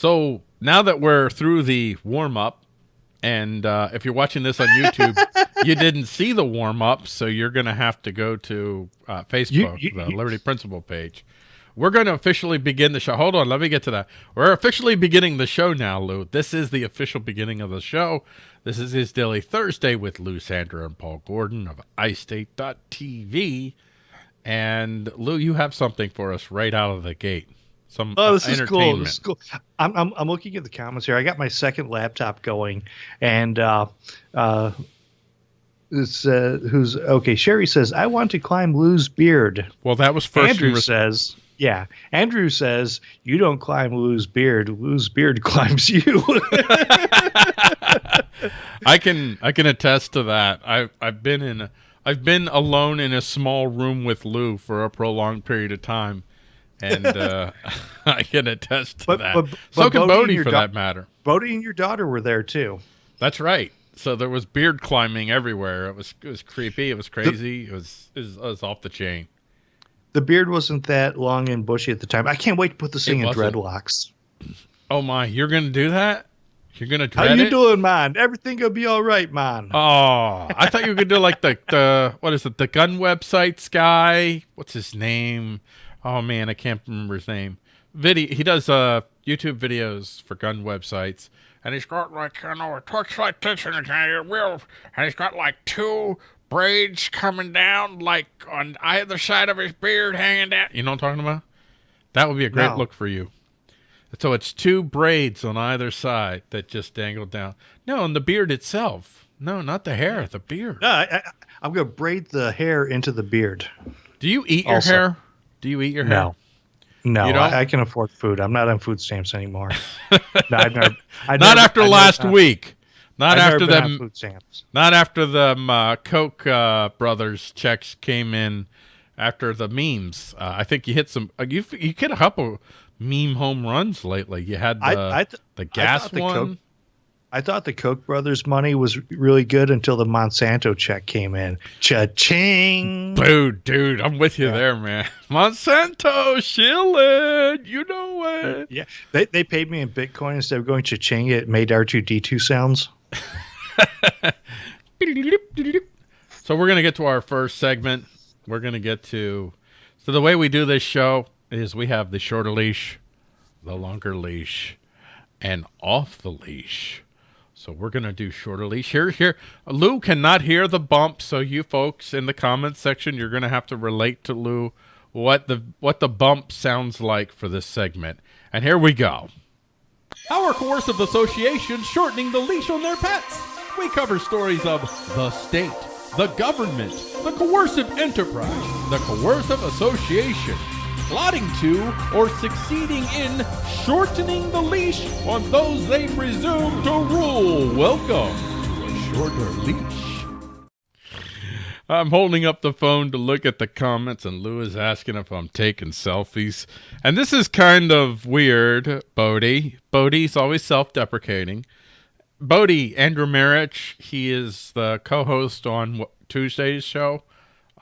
So now that we're through the warm up, and uh, if you're watching this on YouTube, you didn't see the warm up, so you're going to have to go to uh, Facebook, you- the you- Liberty Principle page. We're going to officially begin the show. Hold on, let me get to that. We're officially beginning the show now, Lou. This is the official beginning of the show. This is his Daily Thursday with Lou Sander and Paul Gordon of iState.tv. And Lou, you have something for us right out of the gate. Some Oh, uh, this is cool. This is cool. I'm, I'm, I'm looking at the comments here. I got my second laptop going, and uh, uh, this uh, who's okay. Sherry says, "I want to climb Lou's beard." Well, that was first. Andrew res- says, "Yeah." Andrew says, "You don't climb Lou's beard. Lou's beard climbs you." I can I can attest to that. I've I've been in I've been alone in a small room with Lou for a prolonged period of time, and uh, I can attest to But- that. but- so but can Bodie Bodie for that matter. Bodie and your daughter were there too. That's right. So there was beard climbing everywhere. It was it was creepy. It was crazy. it, was, it was it was off the chain. The beard wasn't that long and bushy at the time. I can't wait to put this thing in dreadlocks. Oh my! You're gonna do that? You're gonna How dread you it? doing, man? Everything gonna be all right, man. Oh, I thought you were gonna do like the the what is it? The gun websites guy. What's his name? Oh man, I can't remember his name. Video. He does uh YouTube videos for gun websites, and he's got like you know it talks like this and it will, and he's got like two braids coming down like on either side of his beard hanging down. You know what I'm talking about? That would be a great No. look for you. So it's two braids on either side that just dangle down. No, and the beard itself. No, not the hair, the beard. No, I, I, I'm gonna braid the hair into the beard. Do you eat your hair? Do you eat your hair? No, no, I, I can afford food. I'm not on food stamps anymore. no, I've never, I've Not never- after I've last been- week. Not after them. food stamps. Not after them uh, Koch uh, brothers checks came in. After the memes, uh, I think you hit some. Uh, you you hit a couple meme home runs lately. You had the I, I, th- the gas thought the one. I thought the Koch brothers' money was really good until the Monsanto check came in. Cha-ching! Dude, dude, I'm with you there, man. Monsanto shilling, you know it. Yeah, they, they paid me in Bitcoin instead of going cha-ching. It made R2D2 sounds. So we're gonna get to our first segment. We're gonna get to. So the way we do this show is we have the shorter leash, the longer leash, and off the leash. So we're gonna do shorter leash here. Here, Lou cannot hear the bump, so you folks in the comments section, you're gonna have to relate to Lou what the what the bump sounds like for this segment. And here we go. Our coercive association shortening the leash on their pets. We cover stories of the state, the government, the coercive enterprise, the coercive association, plotting to or succeeding in shortening the leash on those they presume to rule. Welcome to a shorter leash. I'm holding up the phone to look at the comments, and Lou is asking if I'm taking selfies. And this is kind of weird, Bodie. Bodie's always self deprecating. Bodie, Andrew Marich, he is the co host on Tuesday's show.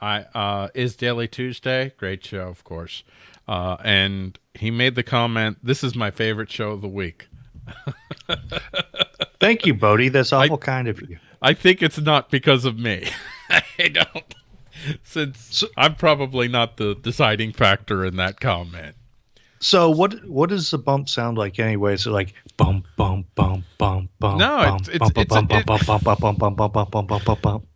I uh, is Daily Tuesday. Great show, of course. Uh, and he made the comment, This is my favorite show of the week. Thank you, Bodie. That's awful kind of you. I think it's not because of me. I don't. Since I'm probably not the deciding factor in that comment. So what what does the bump sound like anyway? Is it like bump bump bump bump bump No, it's- it's- bump it's- bump it- bump bump bump bump bump bump bump bump bump bump bump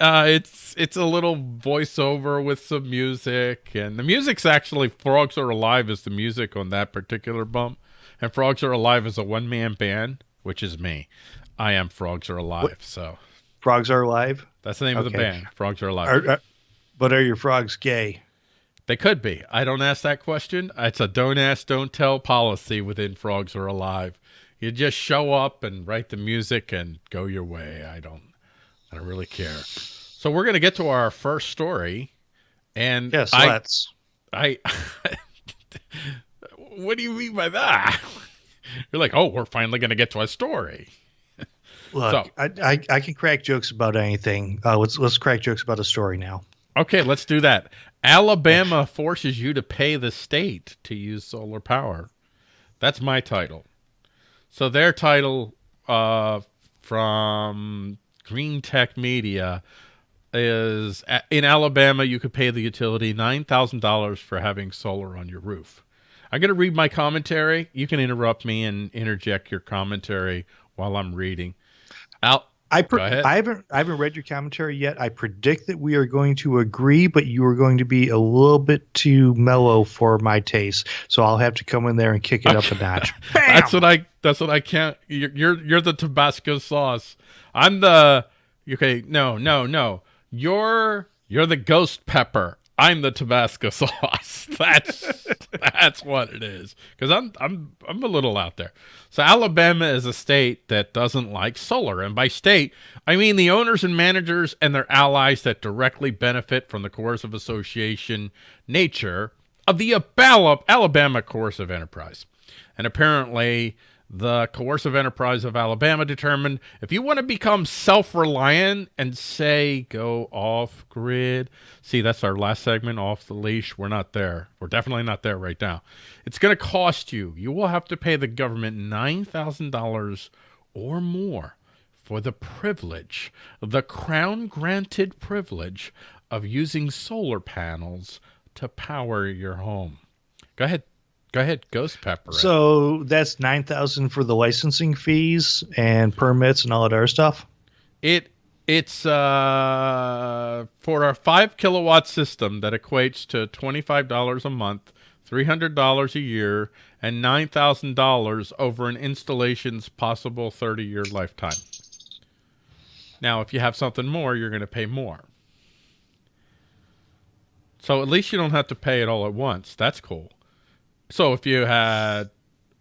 Uh, it's it's a little voiceover with some music, and the music's actually "Frogs Are Alive" is the music on that particular bump, and "Frogs Are Alive" is a one man band, which is me. I am "Frogs Are Alive," so Frogs are alive. that's the name of the band. "Frogs Are Alive." Are, are, but are your frogs gay? They could be. I don't ask that question. It's a don't ask, don't tell policy within Frogs Are Alive. You just show up and write the music and go your way. I don't I don't really care. So we're gonna get to our first story. And Yes, I let's. I what do you mean by that? You're like, oh, we're finally gonna get to a story. Look, so- I, I I can crack jokes about anything. Uh, let's let's crack jokes about a story now. Okay, let's do that. Alabama forces you to pay the state to use solar power. That's my title. So their title uh, from Green Tech Media is in Alabama, you could pay the utility $9,000 for having solar on your roof. I'm going to read my commentary. You can interrupt me and interject your commentary while I'm reading. Al I, I haven't I haven't read your commentary yet. I predict that we are going to agree, but you are going to be a little bit too mellow for my taste. So I'll have to come in there and kick it up a notch. that's what I that's what I can't you're, you're you're the Tabasco sauce. I'm the okay, no, no, no. You're you're the ghost pepper. I'm the Tabasco sauce. That's that's what it is. Because I'm I'm I'm a little out there. So Alabama is a state that doesn't like solar, and by state I mean the owners and managers and their allies that directly benefit from the coercive association nature of the Alabama coercive enterprise. And apparently the coercive enterprise of Alabama determined if you want to become self-reliant and say go off grid. See that's our last segment off the leash. We're not there. We're definitely not there right now. It's going to cost you. You will have to pay the government $9,000 or more for the privilege the crown granted privilege of using solar panels to power your home. Go ahead Go ahead, Ghost Pepper. So that's nine thousand for the licensing fees and permits and all that other stuff. It it's uh for a five kilowatt system that equates to twenty five dollars a month, three hundred dollars a year, and nine thousand dollars over an installation's possible thirty year lifetime. Now, if you have something more, you're going to pay more. So at least you don't have to pay it all at once. That's cool. So if you had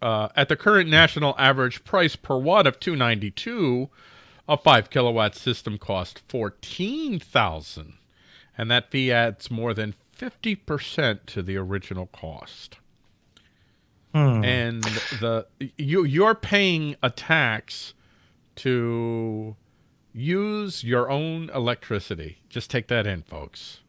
uh, at the current national average price per watt of 292, a five kilowatt system cost 14,000, and that fee adds more than 50% to the original cost. Hmm. And the you you're paying a tax to use your own electricity. Just take that in, folks.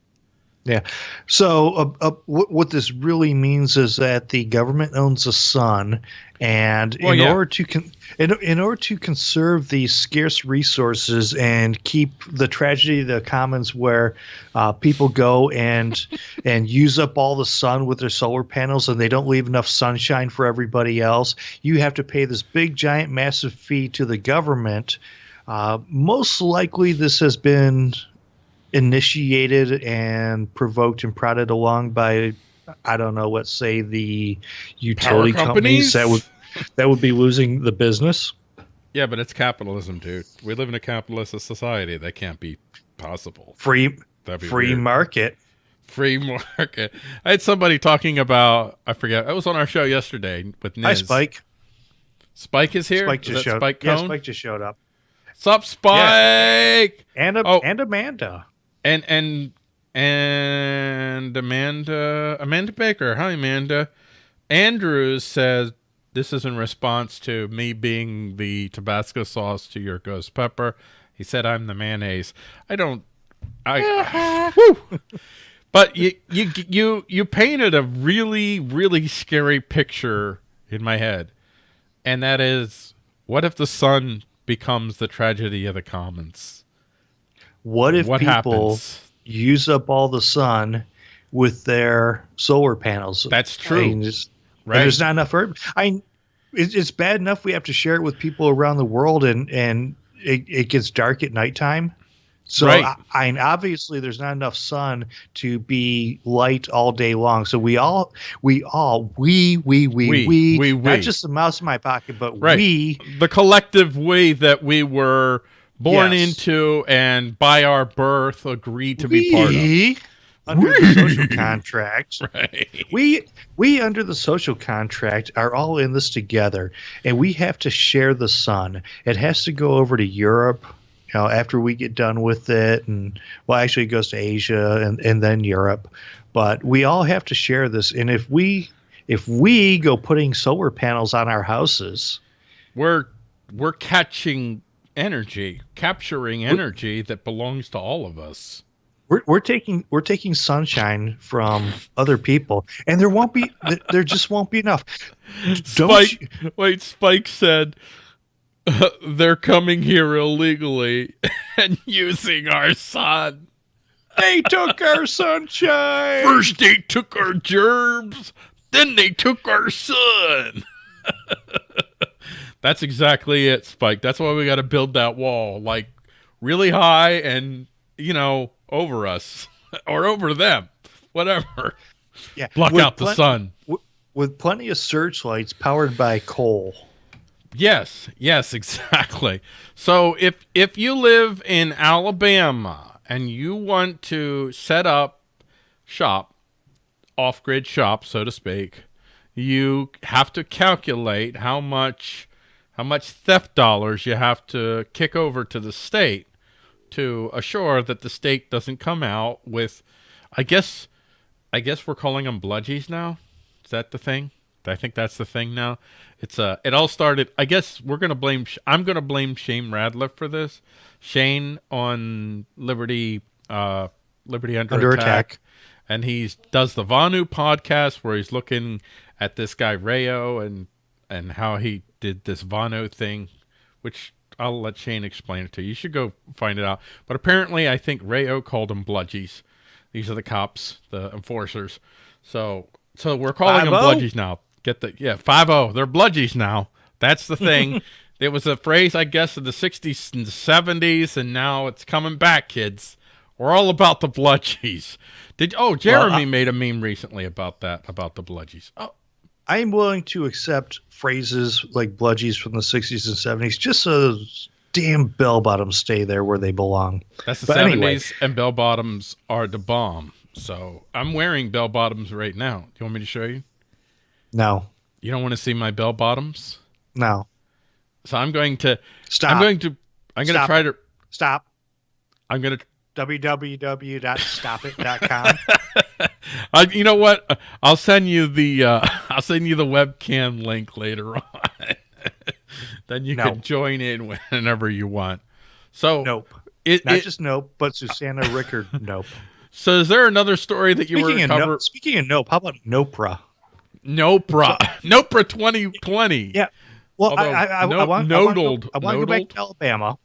Yeah. So, uh, uh, what, what this really means is that the government owns the sun, and well, in yeah. order to con- in, in order to conserve these scarce resources and keep the tragedy of the commons where uh, people go and and use up all the sun with their solar panels and they don't leave enough sunshine for everybody else, you have to pay this big, giant, massive fee to the government. Uh, most likely, this has been initiated and provoked and prodded along by I don't know, let's say the utility companies that would that would be losing the business. Yeah, but it's capitalism, dude. We live in a capitalist society. That can't be possible. Free free weird. market. Free market. I had somebody talking about I forget. I was on our show yesterday with Niz. Hi, Spike. Spike is here. Spike just showed. Spike yeah, Spike just showed up. Sup, Spike? Yeah. And, oh. and Amanda and and and Amanda Amanda Baker. Hi, Amanda. Andrews says this is in response to me being the Tabasco sauce to your ghost pepper. He said I'm the mayonnaise. I don't. I. but you you you you painted a really really scary picture in my head, and that is, what if the sun becomes the tragedy of the commons? What if what people happens? use up all the sun with their solar panels? That's true. I mean, just, right. There's not enough. For, I. it's bad enough we have to share it with people around the world, and and it, it gets dark at nighttime. So right. I, I obviously there's not enough sun to be light all day long. So we all, we all, we, we, we, we, we, we, not just the mouse in my pocket, but right. we, the collective we that we were born yes. into and by our birth agreed to we, be part of under the social contract right. we we under the social contract are all in this together and we have to share the sun it has to go over to europe you know after we get done with it and well actually it goes to asia and, and then europe but we all have to share this and if we if we go putting solar panels on our houses we're we're catching energy, capturing energy that belongs to all of us. we're, we're taking we're taking sunshine from other people, and there won't be there just won't be enough. Spike, you, wait, Spike said uh, they're coming here illegally and using our sun. They took our sunshine. First they took our germs, then they took our sun. That's exactly it, Spike. That's why we got to build that wall, like really high and you know over us or over them, whatever. Yeah, block out the sun with plenty of searchlights powered by coal. Yes, yes, exactly. So if if you live in Alabama and you want to set up shop, off-grid shop, so to speak, you have to calculate how much how much theft dollars you have to kick over to the state to assure that the state doesn't come out with, I guess, I guess we're calling them bludgies now. Is that the thing? I think that's the thing now. It's uh, it all started. I guess we're gonna blame. I'm gonna blame Shane Radliff for this. Shane on Liberty, uh, Liberty under, under attack, attack, and he does the Vonu podcast where he's looking at this guy Rayo and and how he did this Vonu thing, which I'll let Shane explain it to you. You should go find it out. But apparently, I think Rayo called them bludgies. These are the cops, the enforcers. So, so we're calling them oh? bludgies now. Get the yeah five zero. They're bludgies now. That's the thing. it was a phrase, I guess, in the '60s and '70s, and now it's coming back, kids. We're all about the bludgies. Did oh Jeremy well, I, made a meme recently about that about the bludgies. Oh, I am willing to accept phrases like bludgies from the 60s and 70s just so those damn bell bottoms stay there where they belong. That's the but 70s, anyway. and bell bottoms are the bomb. So I'm wearing bell bottoms right now. Do you want me to show you? No. You don't want to see my bell bottoms? No. So I'm going to stop. I'm going to I'm going to try to stop. I'm going to www.stopit.com. uh, you know what? I'll send you the uh, I'll send you the webcam link later on. then you no. can join in whenever you want. So nope, it, not it, just nope, but Susanna Rickard nope. So is there another story that you speaking were cover? No, speaking of nope, how about Nopra? Nopra, so, Nopra 2020. Yeah. Well, Although, I, I, no, I, want, nodled, I want to go back to Alabama.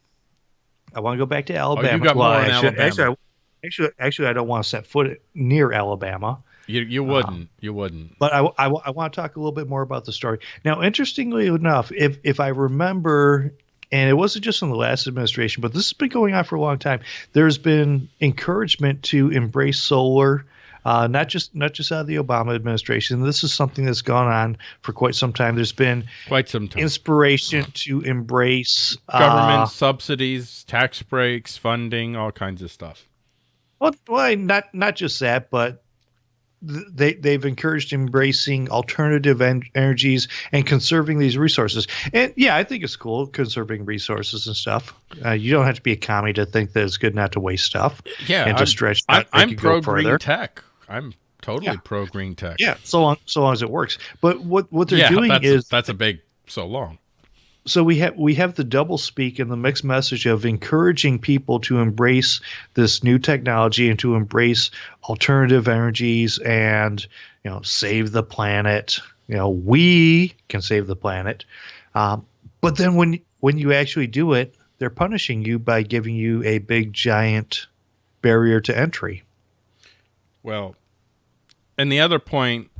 I want to go back to Alabama. Oh, you got well, more actually, Alabama. Actually, actually, actually, I don't want to set foot near Alabama. You you uh, wouldn't. Um, you wouldn't. But I, I, I want to talk a little bit more about the story. Now, interestingly enough, if if I remember, and it wasn't just in the last administration, but this has been going on for a long time. There's been encouragement to embrace solar. Uh, not just not just out of the Obama administration. This is something that's gone on for quite some time. There's been quite some time. inspiration to embrace government uh, subsidies, tax breaks, funding, all kinds of stuff. Well, well, not not just that, but they they've encouraged embracing alternative en- energies and conserving these resources. And yeah, I think it's cool conserving resources and stuff. Uh, you don't have to be a commie to think that it's good not to waste stuff. Yeah, and to stretch. I'm, I'm pro green tech. I'm totally yeah. pro green tech. Yeah, so long so long as it works. But what what they're yeah, doing that's, is that's a big so long so we have we have the double speak and the mixed message of encouraging people to embrace this new technology and to embrace alternative energies and you know save the planet. You know we can save the planet. Um, but then when when you actually do it they're punishing you by giving you a big giant barrier to entry. Well and the other point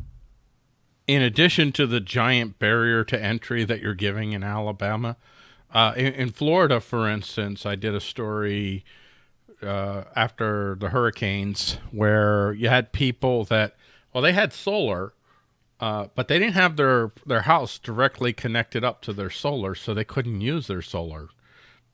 in addition to the giant barrier to entry that you're giving in Alabama, uh, in, in, Florida, for instance, I did a story uh, after the hurricanes where you had people that, well, they had solar, uh, but they didn't have their, their house directly connected up to their solar, so they couldn't use their solar.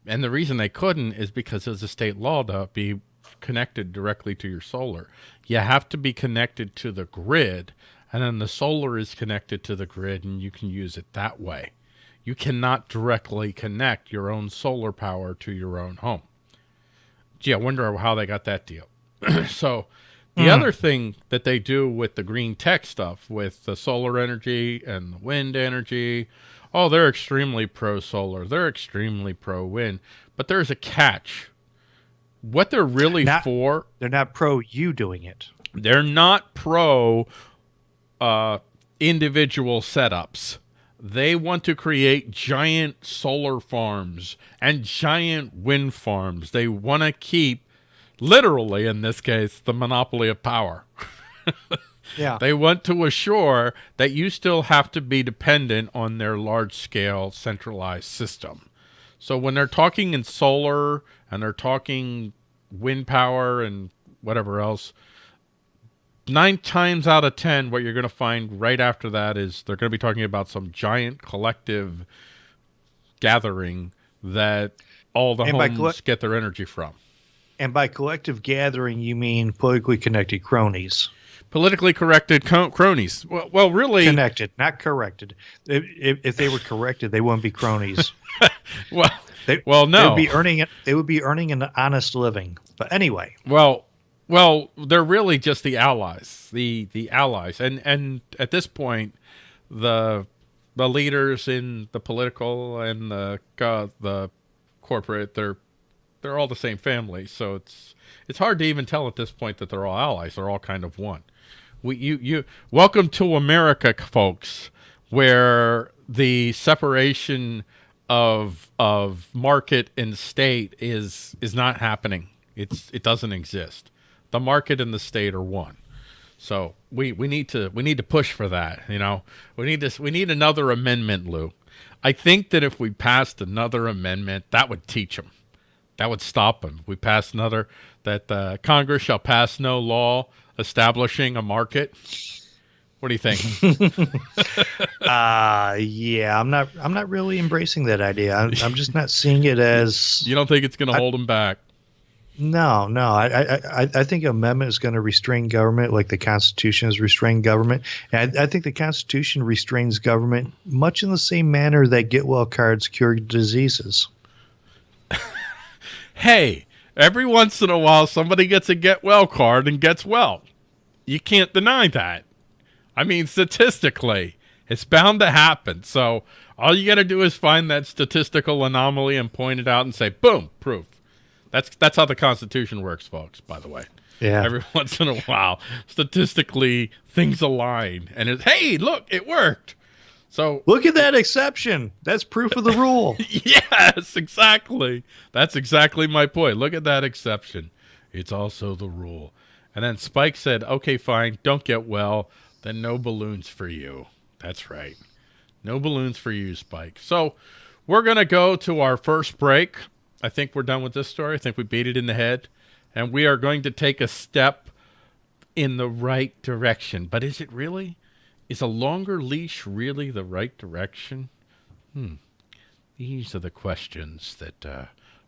And the reason they couldn't is because it's a state law to be connected directly to your solar. You have to be connected to the grid and then the solar is connected to the grid and you can use it that way. You cannot directly connect your own solar power to your own home. Gee, I wonder how they got that deal. so the mm. other thing that they do with the green tech stuff, with the solar energy and the wind energy, oh, they're extremely pro solar. They're extremely pro wind. But there's a catch. what they're really not, for. They're not pro you doing it. They're not pro uh, individual setups. They want to create giant solar farms and giant wind farms. They want to keep, literally in this case, the monopoly of power. yeah. They want to assure that you still have to be dependent on their large scale centralized system. So when they're talking in solar and they're talking wind power and whatever else, nine times out of ten, what you're going to find right after that is they're going to be talking about some giant collective gathering that all the and homes get their energy from. And by collective gathering, you mean politically connected cronies. Politically corrected cronies. Well, well, really connected, not corrected. If, if they were corrected, they wouldn't be cronies. well, they, well, no, they would be earning it. They would be earning an honest living. But anyway, well, well, they're really just the allies, the the allies, and and at this point, the the leaders in the political and the uh, the corporate, they're they're all the same family. So it's it's hard to even tell at this point that they're all allies. They're all kind of one. We you you welcome to America, folks, where the separation of of market and state is is not happening. It's it doesn't exist the market and the state are one. So we, we need to we need to push for that. You know, we need this. We need another amendment, Lou. I think that if we passed another amendment, that would teach them. That would stop them. We passed another that uh, Congress shall pass no law establishing a market. What do you think? uh yeah, I'm not. I'm not really embracing that idea. I'm, I'm just not seeing it as. You don't think it's going to hold them back? No, no. I, I, I think amendment is going to restrain government like the Constitution has restrained government. And I, I think the Constitution restrains government much in the same manner that get well cards cure diseases. hey, every once in a while somebody gets a get well card and gets well. You can't deny that. I mean, statistically, it's bound to happen. So all you got to do is find that statistical anomaly and point it out and say, boom, proof. That's that's how the Constitution works, folks. By the way. Yeah. Every once in a while, statistically, things align, and it's hey, look, it worked. So look at that exception. That's proof of the rule. yes, exactly. That's exactly my point. Look at that exception. It's also the rule. And then Spike said, "Okay, fine. Don't get well. Then no balloons for you." That's right. No balloons for you, Spike. So we're gonna go to our first break. I think we're done with this story. I think we beat it in the head. And we are going to take a step in the right direction. But is it really? Is a longer leash really the right direction? Hmm. These are the questions that uh,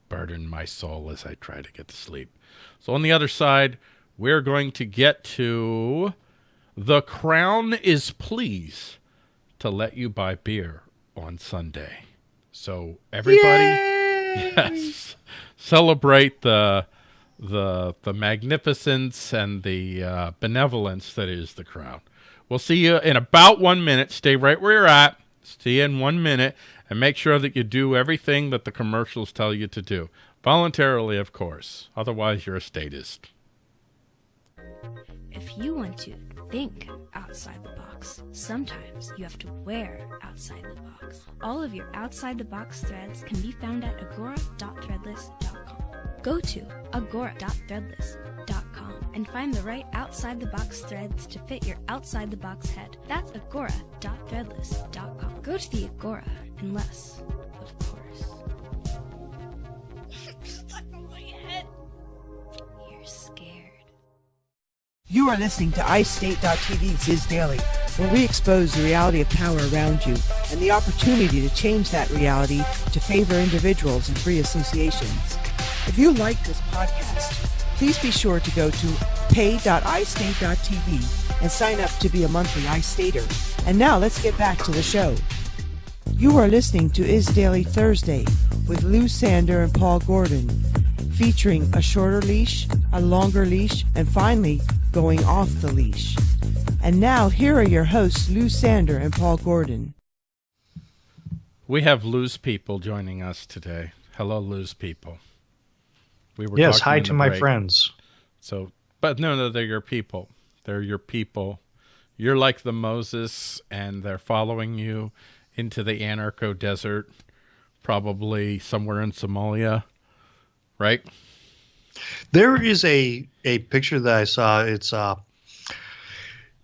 burden my soul as I try to get to sleep. So on the other side, we're going to get to the crown is pleased to let you buy beer on Sunday. So everybody. Yay! Yes. Celebrate the the the magnificence and the uh, benevolence that is the crown. We'll see you in about one minute. Stay right where you're at. See you in one minute, and make sure that you do everything that the commercials tell you to do. Voluntarily, of course. Otherwise, you're a statist. If you want to think outside the box, sometimes you have to wear outside the box. All of your outside the box threads can be found at agora.threadless.com. Go to agora.threadless.com and find the right outside the box threads to fit your outside the box head. That's agora.threadless.com. Go to the Agora, unless, of course. You are listening to iState.tv's Is Daily, where we expose the reality of power around you and the opportunity to change that reality to favor individuals and free associations. If you like this podcast, please be sure to go to pay.istate.tv and sign up to be a monthly iStater. And now let's get back to the show. You are listening to Is Daily Thursday with Lou Sander and Paul Gordon, featuring a shorter leash, a longer leash, and finally, going off the leash. And now, here are your hosts, Lou Sander and Paul Gordon. We have Lou's people joining us today. Hello, Lou's people. We were yes. Hi to my break. friends. So, but no, no, they're your people. They're your people. You're like the Moses, and they're following you into the anarcho desert, probably somewhere in Somalia, right? There is a a picture that I saw. It's uh,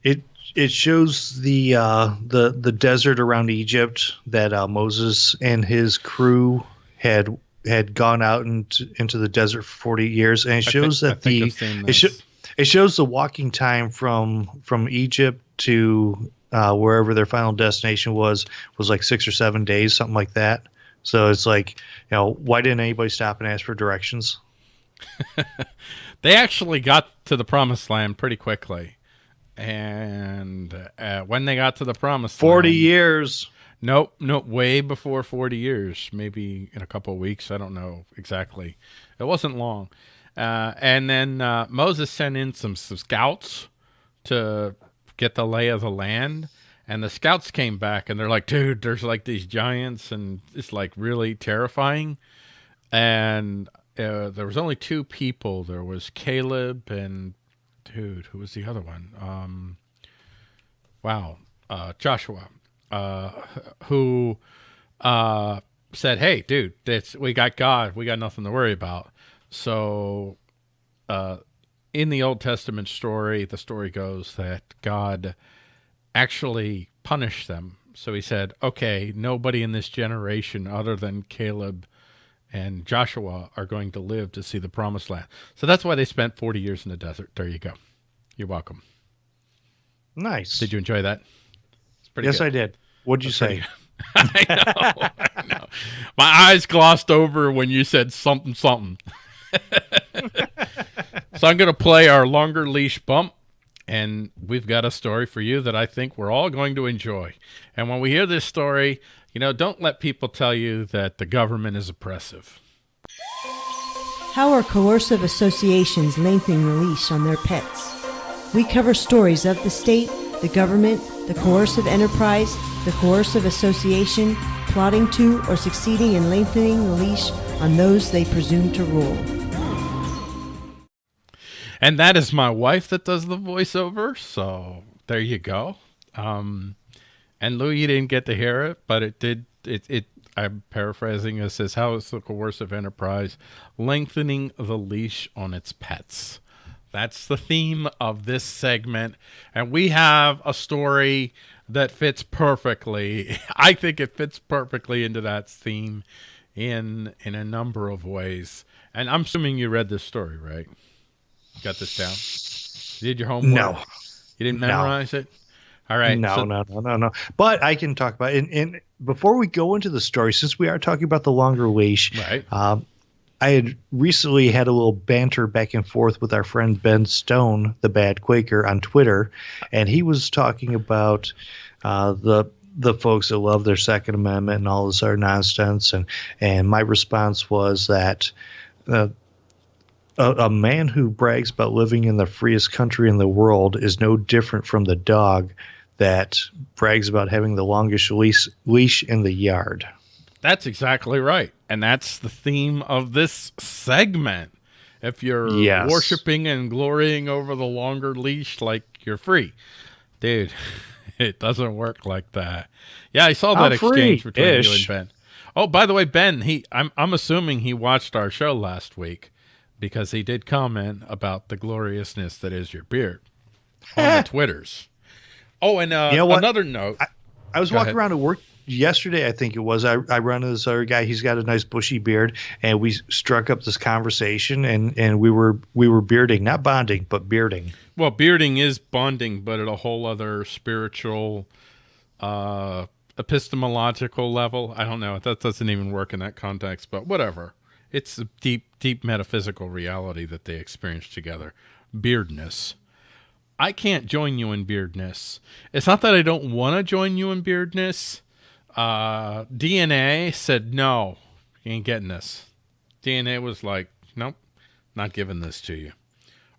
it it shows the uh the the desert around Egypt that uh, Moses and his crew had had gone out into into the desert for 40 years and it shows think- I that think the it, this. it shows the walking time from from Egypt to uh, wherever their final destination was was like six or seven days, something like that. So it's like, you know, why didn't anybody stop and ask for directions? They actually got to the promised land pretty quickly. And uh, when they got to the promised Forty land, years. Nope, nope, way before 40 years, maybe in a couple of weeks. I don't know exactly. It wasn't long. Uh, and then uh, Moses sent in some, some scouts to get the lay of the land. And the scouts came back and they're like, dude, there's like these giants and it's like really terrifying. And uh, there was only two people. There was Caleb and, dude, who was the other one? Um, wow, uh, Joshua uh, who uh, said, "Hey, dude, it's, we got God. We got nothing to worry about." So, uh, in the Old Testament story, the story goes that God actually punish them. So he said, "Okay, nobody in this generation other than Caleb." And Joshua are going to live to see the promised land. So that's why they spent 40 years in the desert. There you go. You're welcome. Nice. Did you enjoy that? It's pretty yes, good. I did. What'd you say? I know, I know. My eyes glossed over when you said something, something. so I'm going to play our longer leash bump, and we've got a story for you that I think we're all going to enjoy. And when we hear this story, you know, don't let people tell you that the government is oppressive. How are coercive associations lengthening the leash on their pets? We cover stories of the state, the government, the coercive enterprise, the coercive association, plotting to or succeeding in lengthening the leash on those they presume to rule. And that is my wife that does the voiceover. So there you go. Um, and Lou, you didn't get to hear it, but it did. It, it I'm paraphrasing. It says, "How is the coercive enterprise lengthening the leash on its pets?" That's the theme of this segment, and we have a story that fits perfectly. I think it fits perfectly into that theme in in a number of ways. And I'm assuming you read this story, right? Got this down. You did your homework? No. You didn't No. memorize it? All right. no, so- no, no, no, no. But I can talk about it. And, and before we go into the story, since we are talking about the longer leash, Right. um, I had recently had a little banter back and forth with our friend Ben Stone, the Bad Quaker, on Twitter, and he was talking about uh, the the folks that love their Second Amendment and all this other nonsense, and and my response was that. Uh, a, a man who brags about living in the freest country in the world is no different from the dog that brags about having the longest leash, leash in the yard. That's exactly right. And that's the theme of this segment. If you're Yes. worshiping and glorying over the longer leash, like you're free. Dude, it doesn't work like that. Yeah, I saw that I'm exchange between you and. Ben. Oh, by the way, Ben, he I'm I'm assuming he watched our show last week because he did comment about the gloriousness that is your beard on the Twitters. Oh, and uh, You know what? another note. I was Go walking ahead. around at work yesterday, I think it was. I, I run into this other guy. He's got a nice bushy beard, and we struck up this conversation, and, and we were we were bearding, not bonding, but bearding. Well, bearding is bonding, but at a whole other spiritual, uh, epistemological level. I don't know. That doesn't even work in that context, but whatever. It's a deep, deep metaphysical reality that they experience together. Beardness. I can't join you in beardness. It's not that I don't want to join you in beardness. Uh, DNA said, no, you ain't getting this. DNA was like, nope, not giving this to you.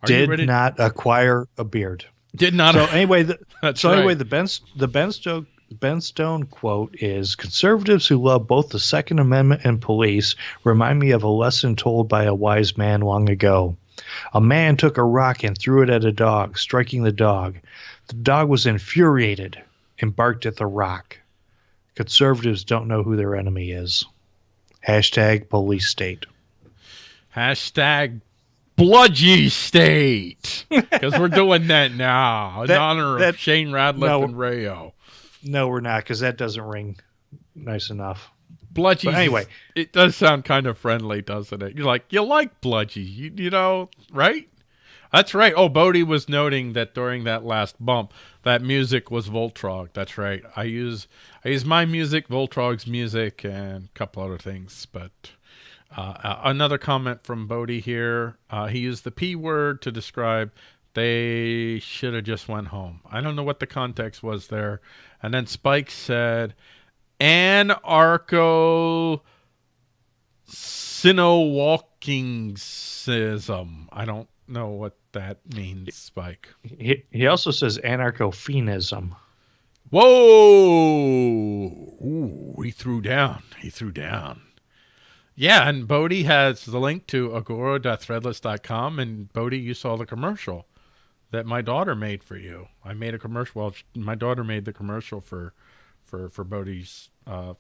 Are you Did ready? not acquire a beard. Did not. So anyway, the, so anyway, right. the Ben the Ben Stone Ben Stone quote is Conservatives who love both the Second Amendment and police remind me of a lesson told by a wise man long ago. A man took a rock and threw it at a dog, striking the dog. The dog was infuriated and barked at the rock. Conservatives don't know who their enemy is. Hashtag police state. Hashtag bludgy state. Because we're doing that now in That- honor that- of Shane Radliff no. and Rayo. No, we're not, because that doesn't ring nice enough. Bludgy. Anyway. it does sound kind of friendly, doesn't it? You're like, you like bludgy, you, you know, right? That's right. Oh, Bodie was noting that during that last bump, that music was Voltrog. That's right. I use I use my music, Voltrog's music, and a couple other things. But uh, uh, another comment from Bodie here. Uh, he used the P word to describe they should have just went home. I don't know what the context was there. And then Spike said, anarcho walkingsism. I don't know what that means, Spike. He, he also says anarcho fiendism. Whoa! Ooh, he threw down. He threw down. Yeah, and Bodie has the link to agora.threadless.com. And Bodie, you saw the commercial that my daughter made for you. I made a commercial. Well, my daughter made the commercial for for for Bodie's. Uh,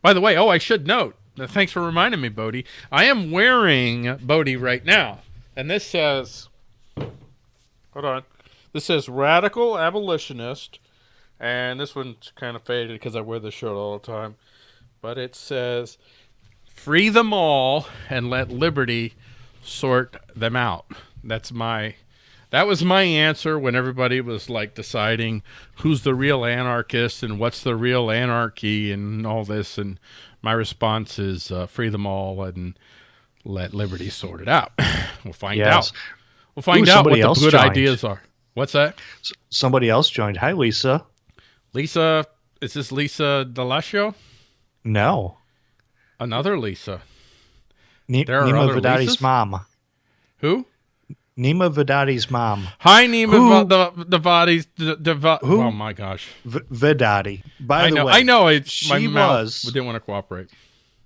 by the way, oh, I should note. uh, Thanks for reminding me, Bodie. I am wearing Bodie right now, and this says. Hold on. This says radical abolitionist, and this one's kind of faded because I wear this shirt all the time. But it says, "Free them all and let liberty sort them out." That's my that was my answer when everybody was like deciding who's the real anarchist and what's the real anarchy and all this. And my response is uh, free them all and let liberty sort it out. we'll find Yes. out. We'll find Ooh, out what the good joined. ideas are. What's that? S- somebody else joined. Hi, Lisa. Lisa, is this Lisa Delasio? No. Another Lisa. Ni- There Nima Vidati's mom. Who? Nima Vidati's mom. Hi, Nima Who- the the. The, the, Who? Oh my gosh! V- Vidati. By I the know. way, I know. My she mouth was- didn't want to cooperate.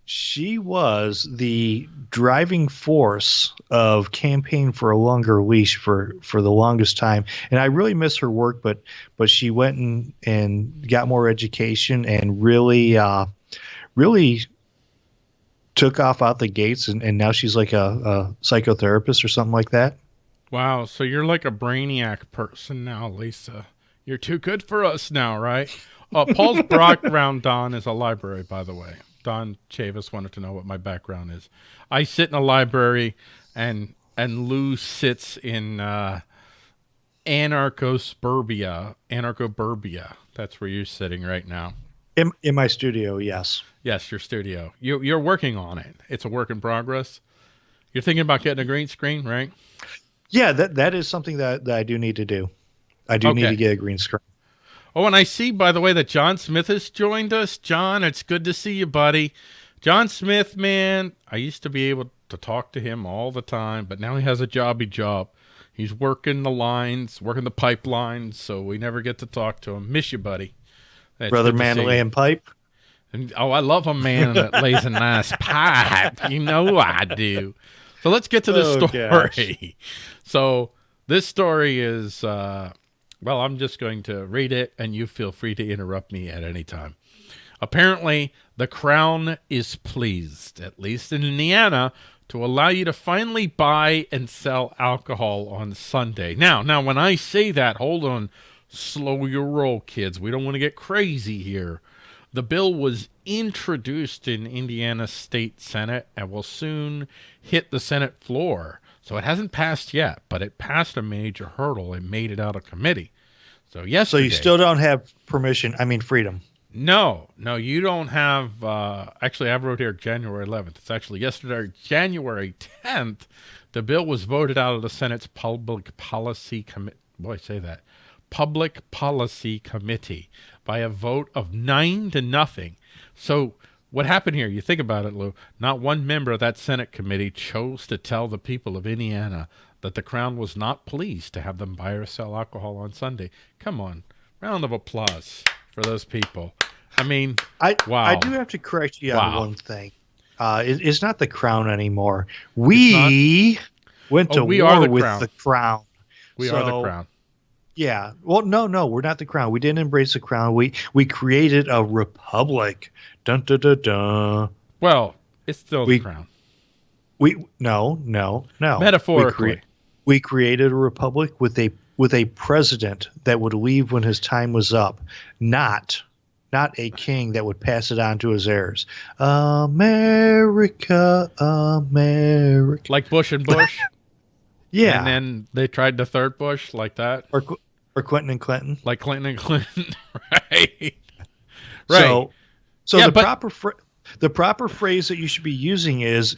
she was the driving force of campaign for a longer leash for for the longest time and i really miss her work but but she went and and got more education and really uh really took off out the gates and, and now she's like a, a psychotherapist or something like that Wow. So you're like a brainiac person now, Lisa. You're too good for us now, right? Uh, Paul's background, Don, is a library, by the way. Don Chavis wanted to know what my background is. I sit in a library, and and Lou sits in uh, anarchosuburbia, anarchoburbia. That's where you're sitting right now. in, in my studio yes Yes, your studio. You, you're working on it. It's a work in progress. You're thinking about getting a green screen, right? Yeah that that is something that, that i do need to do i do need to get a green screen Oh, and I see, by the way, that John Smith has joined us. John, it's good to see you, buddy. John Smith, man, I used to be able to talk to him all the time, but now he has a jobby job. He's working the lines, working the pipelines, so we never get to talk to him. Miss you, buddy. It's brother man laying pipe And, oh, I love a man that lays a nice pipe. You know I do. So let's get to this Oh, story. So this story is, uh, well, I'm just going to read it, and you feel free to interrupt me at any time. Apparently, the Crown is pleased, at least in Indiana, to allow you to finally buy and sell alcohol on Sunday. Now, now, when I say that, hold on, slow your roll, kids. We don't want to get crazy here. The bill was introduced in Indiana State Senate and will soon hit the Senate floor. So it hasn't passed yet, but it passed a major hurdle and made it out of committee. So yes. so you still don't have permission i mean freedom no, no, you don't have. Uh, actually, I wrote here January 11th. It's actually yesterday, January 10th. The bill was voted out of the Senate's Public Policy Committee. Boy, say that. Public Policy Committee by a vote of nine to nothing. So, what happened here? You think about it, Lou. Not one member of that Senate committee chose to tell the people of Indiana that the Crown was not pleased to have them buy or sell alcohol on Sunday. Come on. Round of applause for those people. I mean, I wow. I do have to correct you Wow. on one thing. Uh, it, it's not the crown anymore. We went Oh, to we war are the with crown. the crown. we are the crown. Yeah. Well, no, no, we're not the crown. We didn't embrace the crown. We we created a republic. Dun dun dun dun. Well, it's still we- the crown. We no no no. Metaphorically. We, crea- we created a republic with a with a president that would leave when his time was up, not not a king that would pass it on to his heirs. America, America. like Bush and Bush. Yeah. And then they tried the third Bush like that, or or Clinton and Clinton. like Clinton and Clinton. right. Right. So, so Yeah, the but- proper phr the proper phrase that you should be using is,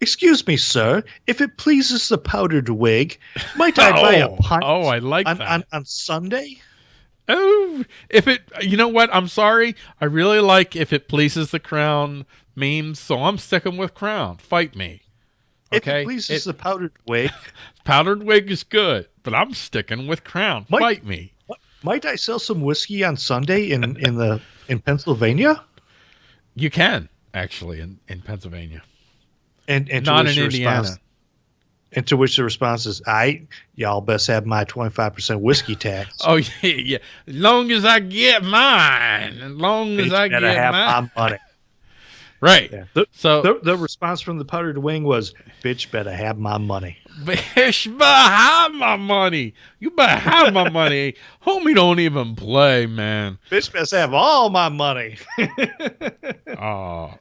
"Excuse me, sir. If it pleases the powdered wig, might I buy a Oh, pint oh, I like on, that. on on Sunday?" Oh, if it, you know what? I'm sorry. I really like if it pleases the crown memes, so I'm sticking with crown. Fight me. If it pleases It- the powdered wig, Powdered wig is good, but I'm sticking with crown. Mike- Fight me. might I sell some whiskey on Sunday in in the in Pennsylvania? You can actually in in Pennsylvania, And and to not which in the Indiana. response- and to which the response is, "I y'all best have my twenty five percent whiskey tax." Oh yeah, yeah. As long as I get mine, as long as I get have mine. my money. Right. Yeah. The, So the, the response from the powdered wing was, "Bitch, better have my money." Bitch, better have my money. You better have my money. Homie don't even play, man. Bitch, better have all my money. Oh,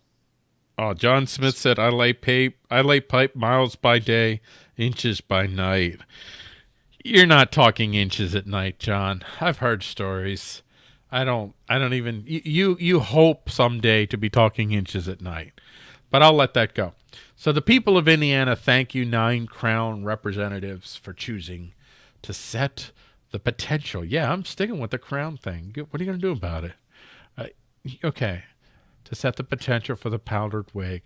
oh. John Smith said, "I lay pipe, I lay pipe miles by day, inches by night." You're not talking inches at night, John. I've heard stories. I don't. I don't even. You you, hope someday to be talking inches at night, but I'll let that go. So the people of Indiana thank you, nine Crown representatives, for choosing to set the potential. Yeah, I'm sticking with the Crown thing. What are you going to do about it? Uh, okay to set the potential for the powdered wig.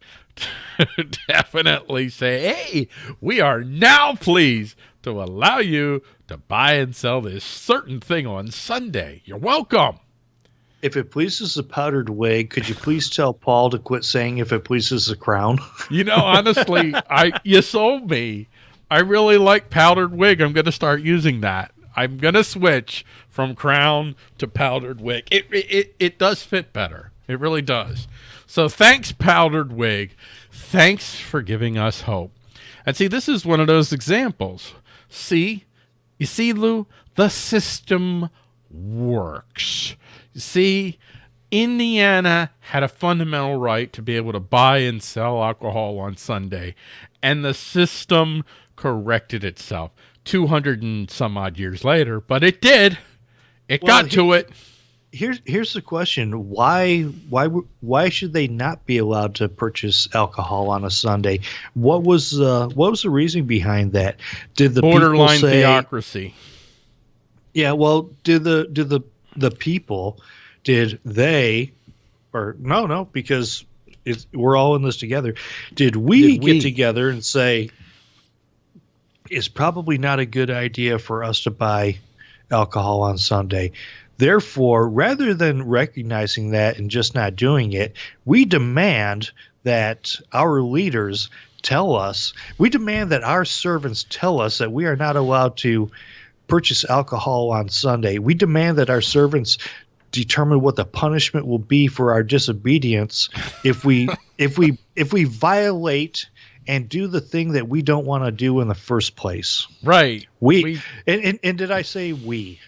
Definitely say, hey, we are now pleased to allow you to buy and sell this certain thing on Sunday. You're welcome. if it pleases the powdered wig, could you please tell Paul to quit saying "if it pleases the crown"? You know, honestly, I you sold me. I really like powdered wig. I'm going to start using that. I'm going to switch from crown to powdered wig. It, it it it does fit better. It really does. So thanks powdered wig. Thanks for giving us hope. And see, this is one of those examples. See, you see, Lou, the system works. You see, Indiana had a fundamental right to be able to buy and sell alcohol on Sunday, and the system corrected itself 200 and some odd years later, but it did. It Well, got to it. Here's here's the question: Why why why should they not be allowed to purchase alcohol on a Sunday? What was uh, what was the reason behind that? Did the Borderline say, theocracy. Yeah, well, did the did the the people did they or no no because it's, we're all in this together. Did we Did we? get together and say it's probably not a good idea for us to buy alcohol on Sunday? Therefore, rather than recognizing that and just not doing it, we demand that our leaders tell us, we demand that our servants tell us that we are not allowed to purchase alcohol on Sunday. We demand that our servants determine what the punishment will be for our disobedience if we if we if we violate and do the thing that we don't want to do in the first place. Right. We, We- and, and, and did I say we?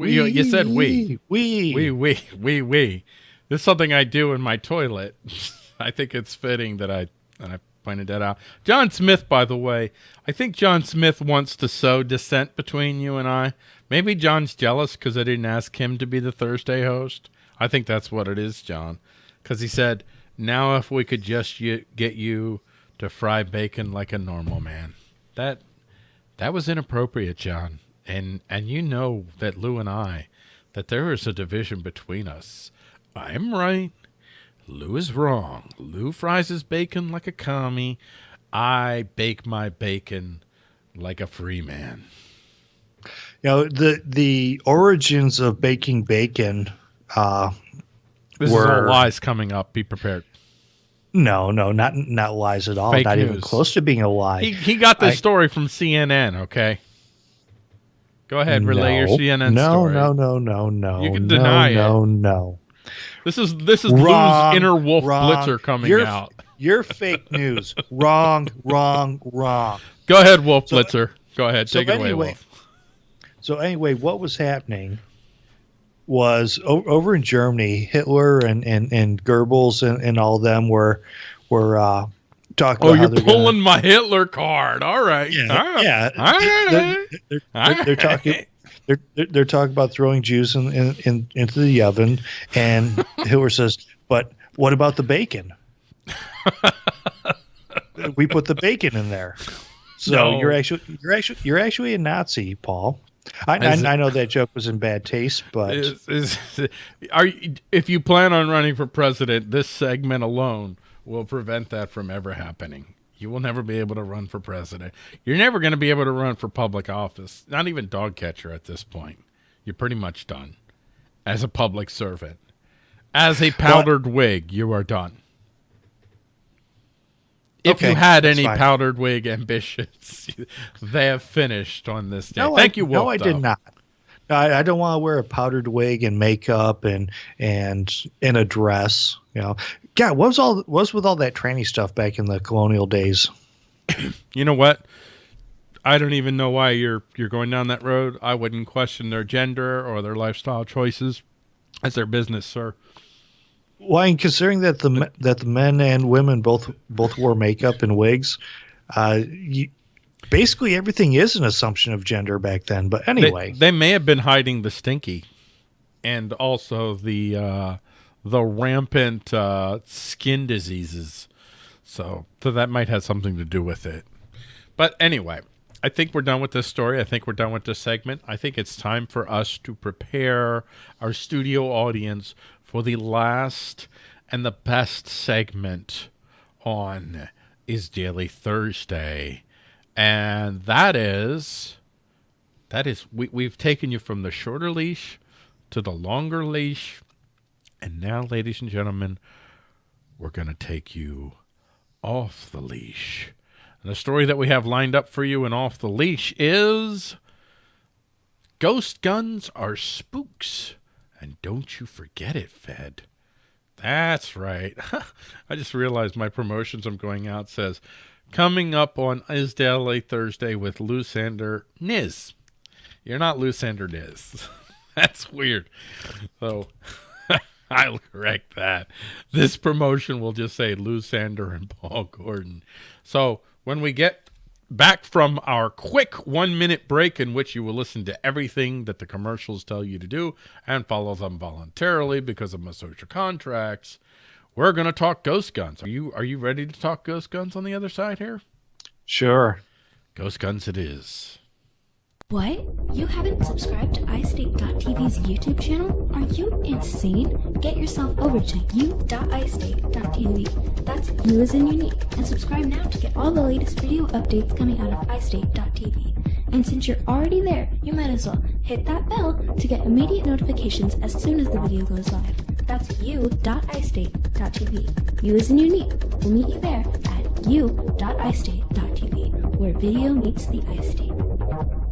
We, you, you said we. We. We, we, we, we. This is something I do in my toilet. I think it's fitting that I that I pointed that out. John Smith, by the way, I think John Smith wants to sow dissent between you and I. Maybe John's jealous because I didn't ask him to be the Thursday host. I think that's what it is, John. Because he said, now if we could just y- get you to fry bacon like a normal man. That that was inappropriate, John. And and you know that Lou and I that there is a division between us. I'm right. Lou is wrong. Lou fries his bacon like a commie. I bake my bacon like a free man. you know the the origins of baking bacon. Uh, this were, is all lies coming up. Be prepared. No, no, not not lies at all. Fake not news. even close to being a lie. He, he got this I, story from CNN. Okay. Go ahead, relay no, your CNN no, story. No, no, no, no, no. You can deny no, it. No, no. This is this is wrong, Lou's inner wolf wrong. blitzer coming you're, out. You're fake news. wrong, wrong, wrong. Go ahead, Wolf so, Blitzer. Go ahead, take it anyway, away, Wolf. So anyway, what was happening was over in Germany, Hitler and and, and Goebbels and, and all them were were uh, talking. Oh, you're pulling gonna, my Hitler card. All right. Yeah. All right. Yeah. All right. They're, they're, they're, they're talking. They're, they're, talking about throwing Jews in, in, in, into the oven, and Hitler says, "But what about the bacon? we put the bacon in there." So no. you're actually you're actually you're actually a Nazi, Paul. I, I, I, know that joke was in bad taste, but is, is, are you, if you plan on running for president, this segment alone will prevent that from ever happening. You will never be able to run for president. You're never going to be able to run for public office. Not even dog catcher at this point. You're pretty much done as a public servant. As a powdered wig, you are done. If okay, you had any fine. powdered wig ambitions, they have finished on this day. No, Thank I, you, Wolf. No, I though. did not. I, I don't want to wear a powdered wig and makeup and and in a dress. You know, God, what was all what was with all that tranny stuff back in the colonial days? you know what? I don't even know why you're you're going down that road. I wouldn't question their gender or their lifestyle choices. That's their business, sir. Well, and considering that the that the men and women both both wore makeup and wigs, uh, you, basically everything is an assumption of gender back then. But anyway, they, they may have been hiding the stinky, and also the uh, the rampant uh, skin diseases. So, so that might have something to do with it. But anyway, I think we're done with this story. I think we're done with this segment. I think it's time for us to prepare our studio audience for the last and the best segment on is Daily Thursday. And that is that is we, we've taken you from the shorter leash to the longer leash. And now, ladies and gentlemen, we're going to take you off the leash. And the story that we have lined up for you and off the leash is Ghost Guns Are Spooks. And don't you forget it, Fed. That's right. I just realized my promotions I'm going out says coming up on Is Daily Thursday with Lou Sander Niz. You're not Lou Sander Niz. That's weird. So I'll correct that. This promotion will just say Lou Sander and Paul Gordon. So when we get back from our quick one minute break in which you will listen to everything that the commercials tell you to do and follow them voluntarily because of my social contracts. We're going to talk ghost guns. Are you are you ready to talk ghost guns on the other side here? Sure. Ghost guns it is. What? You haven't subscribed to iState.tv's YouTube channel? Are you insane? Get yourself over to u.istate.tv. That's you as in unique. And subscribe now to get all the latest video updates coming out of iState.tv. And since you're already there, you might as well hit that bell to get immediate notifications as soon as the video goes live. That's u.istate.tv. You as in unique. We'll meet you there at u.istate.tv, where video meets the iState.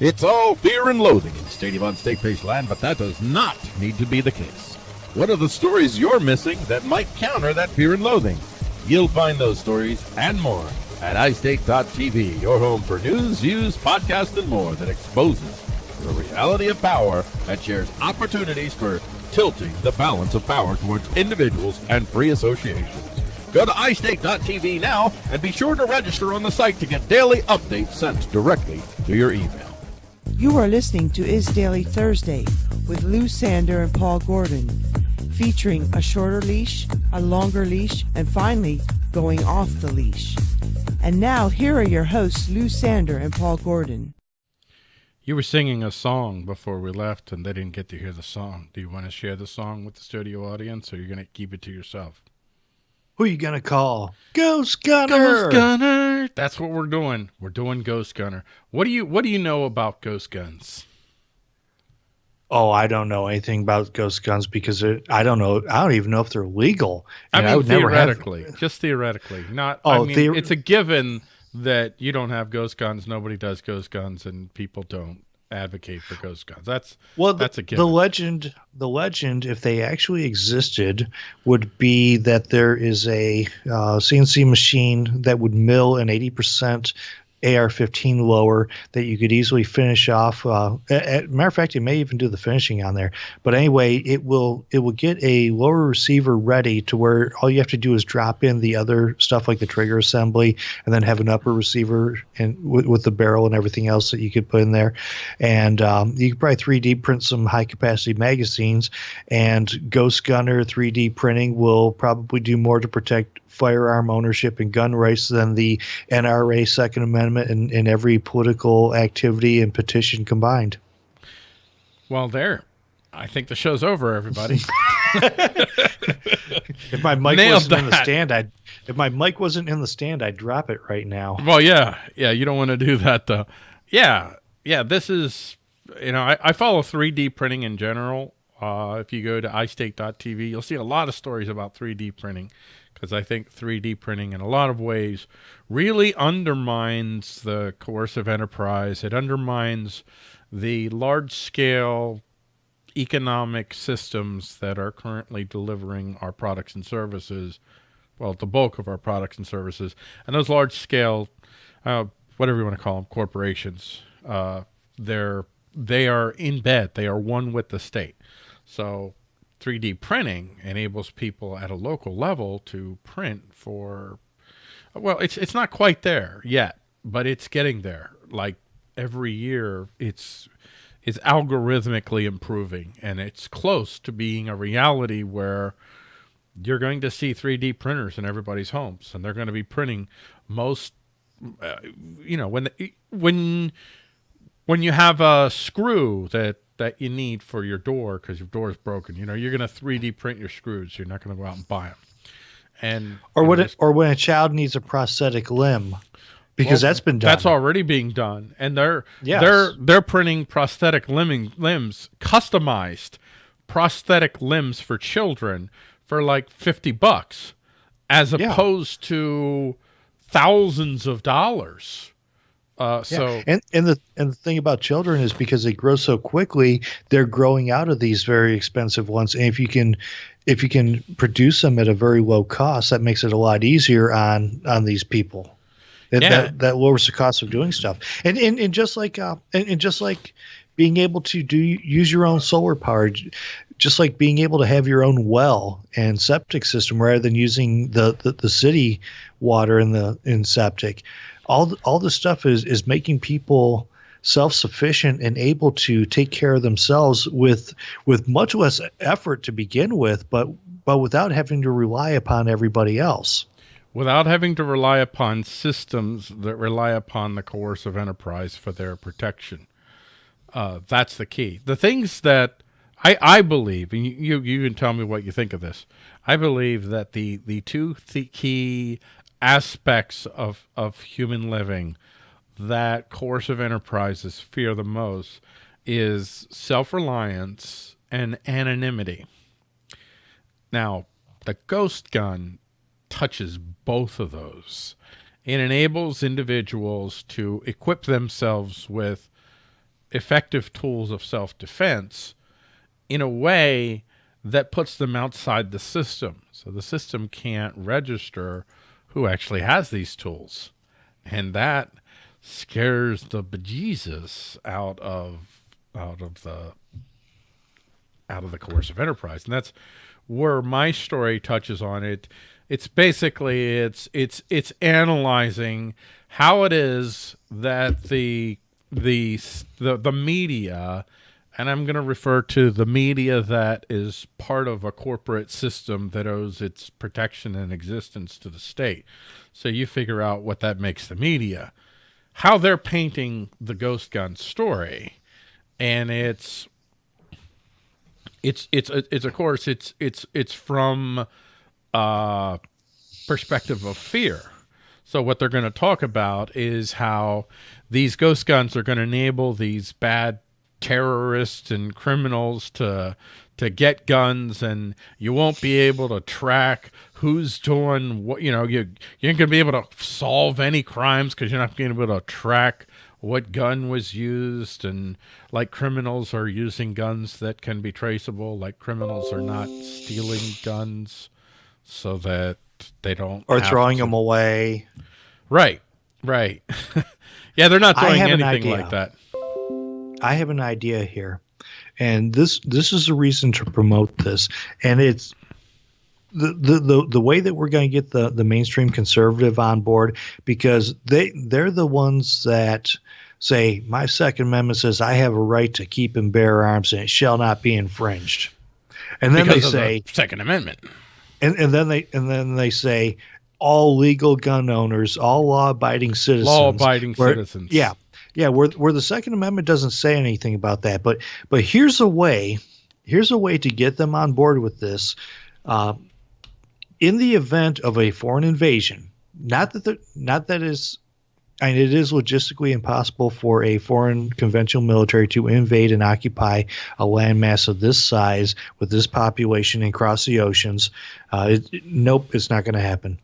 It's all fear and loathing in Stadium on Steakface land, but that does not need to be the case. What are the stories you're missing that might counter that fear and loathing? You'll find those stories and more at iState.tv, your home for news, views, podcasts, and more that exposes the reality of power and shares opportunities for tilting the balance of power towards individuals and free associations. Go to iState.tv now and be sure to register on the site to get daily updates sent directly to your email. You are listening to Is Daily Thursday with Lou Sander and Paul Gordon, featuring a shorter leash, a longer leash, and finally, going off the leash. And now, here are your hosts, Lou Sander and Paul Gordon. You were singing a song before we left, and they didn't get to hear the song. Do you want to share the song with the studio audience, or are you going to keep it to yourself? Who you gonna call? Ghost Gunner. Ghost Gunner. That's what we're doing. We're doing Ghost Gunner. What do you What do you know about ghost guns? Oh, I don't know anything about ghost guns because I don't know. I don't even know if they're legal. I mean, I theoretically, have... just theoretically, not. Oh, I mean, theor- it's a given that you don't have ghost guns. Nobody does ghost guns, and people don't advocate for ghost guns. That's well, that's a given. The legend, the legend, if they actually existed, would be that there is a uh, CNC machine that would mill an eighty percent AR-15 lower that you could easily finish off. Uh, at, matter of fact, you may even do the finishing on there. But anyway, it will it will get a lower receiver ready to where all you have to do is drop in the other stuff like the trigger assembly, and then have an upper receiver and with, with the barrel and everything else that you could put in there. And um, you could probably 3D print some high capacity magazines. And Ghost Gunner 3D printing will probably do more to protect firearm ownership and gun rights than the NRA Second Amendment and, and every political activity and petition combined. Well, there. I think the show's over, everybody. if my mic Nailed wasn't that. in the stand, I'd if my mic wasn't in the stand, I'd drop it right now. Well, yeah, yeah, you don't want to do that though. Yeah, yeah, this is you know, I, I follow 3D printing in general. Uh, if you go to iState.tv, you'll see a lot of stories about 3D printing because I think 3D printing in a lot of ways really undermines the coercive enterprise. It undermines the large scale economic systems that are currently delivering our products and services, well, the bulk of our products and services, and those large scale, uh, whatever you want to call them, corporations, uh, they're, they are in bed. They are one with the state. So 3D printing enables people at a local level to print for, well, it's it's not quite there yet, but it's getting there. Like every year, it's it's algorithmically improving, and it's close to being a reality where you're going to see 3D printers in everybody's homes, and they're going to be printing most, uh, you know, when the, when when you have a screw that that you need for your door because your door is broken. You know, you're going to 3D print your screws. You're not going to go out and buy them. And or when it, or when a child needs a prosthetic limb, because well, that's been done. That's already being done, and they're yes. they're they're printing prosthetic limbing, limbs, customized prosthetic limbs for children for like fifty bucks, as yeah. opposed to thousands of dollars uh, so yeah. and and the and the thing about children is because they grow so quickly, they're growing out of these very expensive ones. And if you can if you can produce them at a very low cost, that makes it a lot easier on on these people. yeah. that that lowers the cost of doing stuff. And and, and just like uh, and, and just like being able to do use your own solar power just like being able to have your own well and septic system rather than using the, the, the city water in the in septic all all this stuff is is making people self-sufficient and able to take care of themselves with with much less effort to begin with but but without having to rely upon everybody else. Without having to rely upon systems that rely upon the coercive enterprise for their protection. Uh, that's the key. The things that I, I believe, and you, you can tell me what you think of this. I believe that the, the two th key aspects of, of human living that coercive enterprises fear the most is self-reliance and anonymity. Now, the ghost gun touches both of those. It enables individuals to equip themselves with effective tools of self-defense in a way that puts them outside the system. So the system can't register who actually has these tools. And that scares the bejesus out of out of the out of the coercive enterprise. And that's where my story touches on it. It's basically it's it's it's analyzing how it is that the the the, the media and I'm going to refer to the media that is part of a corporate system that owes its protection and existence to the state. So you figure out what that makes the media, how they're painting the ghost gun story. And it's, it's, it's, it's of course, it's, it's, it's from, uh, perspective of fear. So what they're going to talk about is how these ghost guns are going to enable these bad terrorists and criminals to to get guns and you won't be able to track who's doing what you know you you ain't gonna be able to solve any crimes because you're not gonna be able to track what gun was used and like criminals are using guns that can be traceable like criminals are not stealing guns so that they don't or throwing to. them away. Right right. Yeah they're not doing anything like that i have an idea here and this this is a reason to promote this and it's the, the, the, the way that we're going to get the, the mainstream conservative on board because they they're the ones that say my second amendment says i have a right to keep and bear arms and it shall not be infringed. And then because they say the second amendment. And, and then they and then they say all legal gun owners all law-abiding citizens law-abiding citizens. Yeah yeah, where where the Second Amendment doesn't say anything about that, but but here's a way, here's a way to get them on board with this. Uh, in the event of a foreign invasion, not that the, not that is, and it is logistically impossible for a foreign conventional military to invade and occupy a landmass of this size with this population and cross the oceans. Uh, it, nope, it's not going to happen.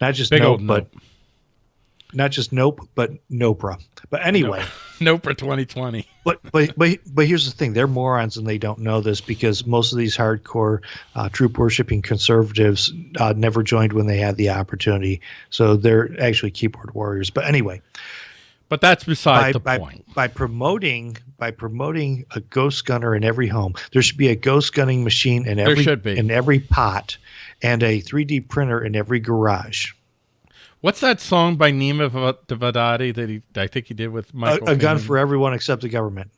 Not just Big nope, but nope not just Nope, but Nopra. But anyway, for 2020. but but but but here's the thing: they're morons and they don't know this because most of these hardcore uh, troop worshipping conservatives uh, never joined when they had the opportunity. So they're actually keyboard warriors. But anyway. But that's beside by, the by, point. By promoting by promoting a ghost gunner in every home, there should be a ghost gunning machine in every in every pot, and a 3D printer in every garage. What's that song by Nima Devadati that he I think he did with Michael? A, a gun for everyone except the government.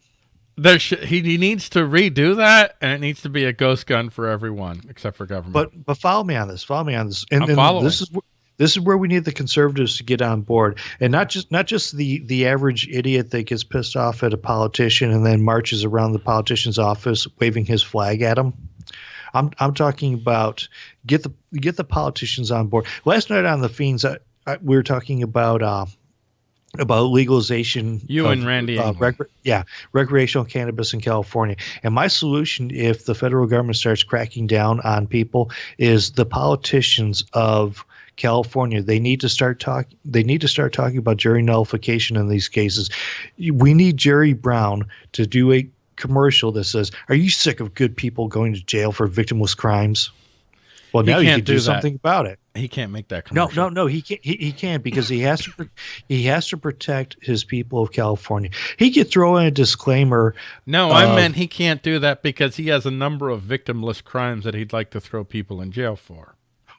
There sh- he, he needs to redo that, and it needs to be a ghost gun for everyone except for government. But but follow me on this. Follow me on this. And, I'm and following. this is this is where we need the conservatives to get on board, and not just not just the the average idiot that gets pissed off at a politician and then marches around the politician's office waving his flag at him. I'm I'm talking about get the get the politicians on board. Last night on the Fiends, I, we were talking about uh, about legalization. You of, and Randy, uh, rec- yeah, recreational cannabis in California. And my solution, if the federal government starts cracking down on people, is the politicians of California. They need to start talk. They need to start talking about jury nullification in these cases. We need Jerry Brown to do a commercial that says, "Are you sick of good people going to jail for victimless crimes?" Well, he now you can do, do something about it. He can't make that commercial. No, no, no. He can't. He, he can't because he has to. he has to protect his people of California. He could throw in a disclaimer. No, I meant he can't do that because he has a number of victimless crimes that he'd like to throw people in jail for.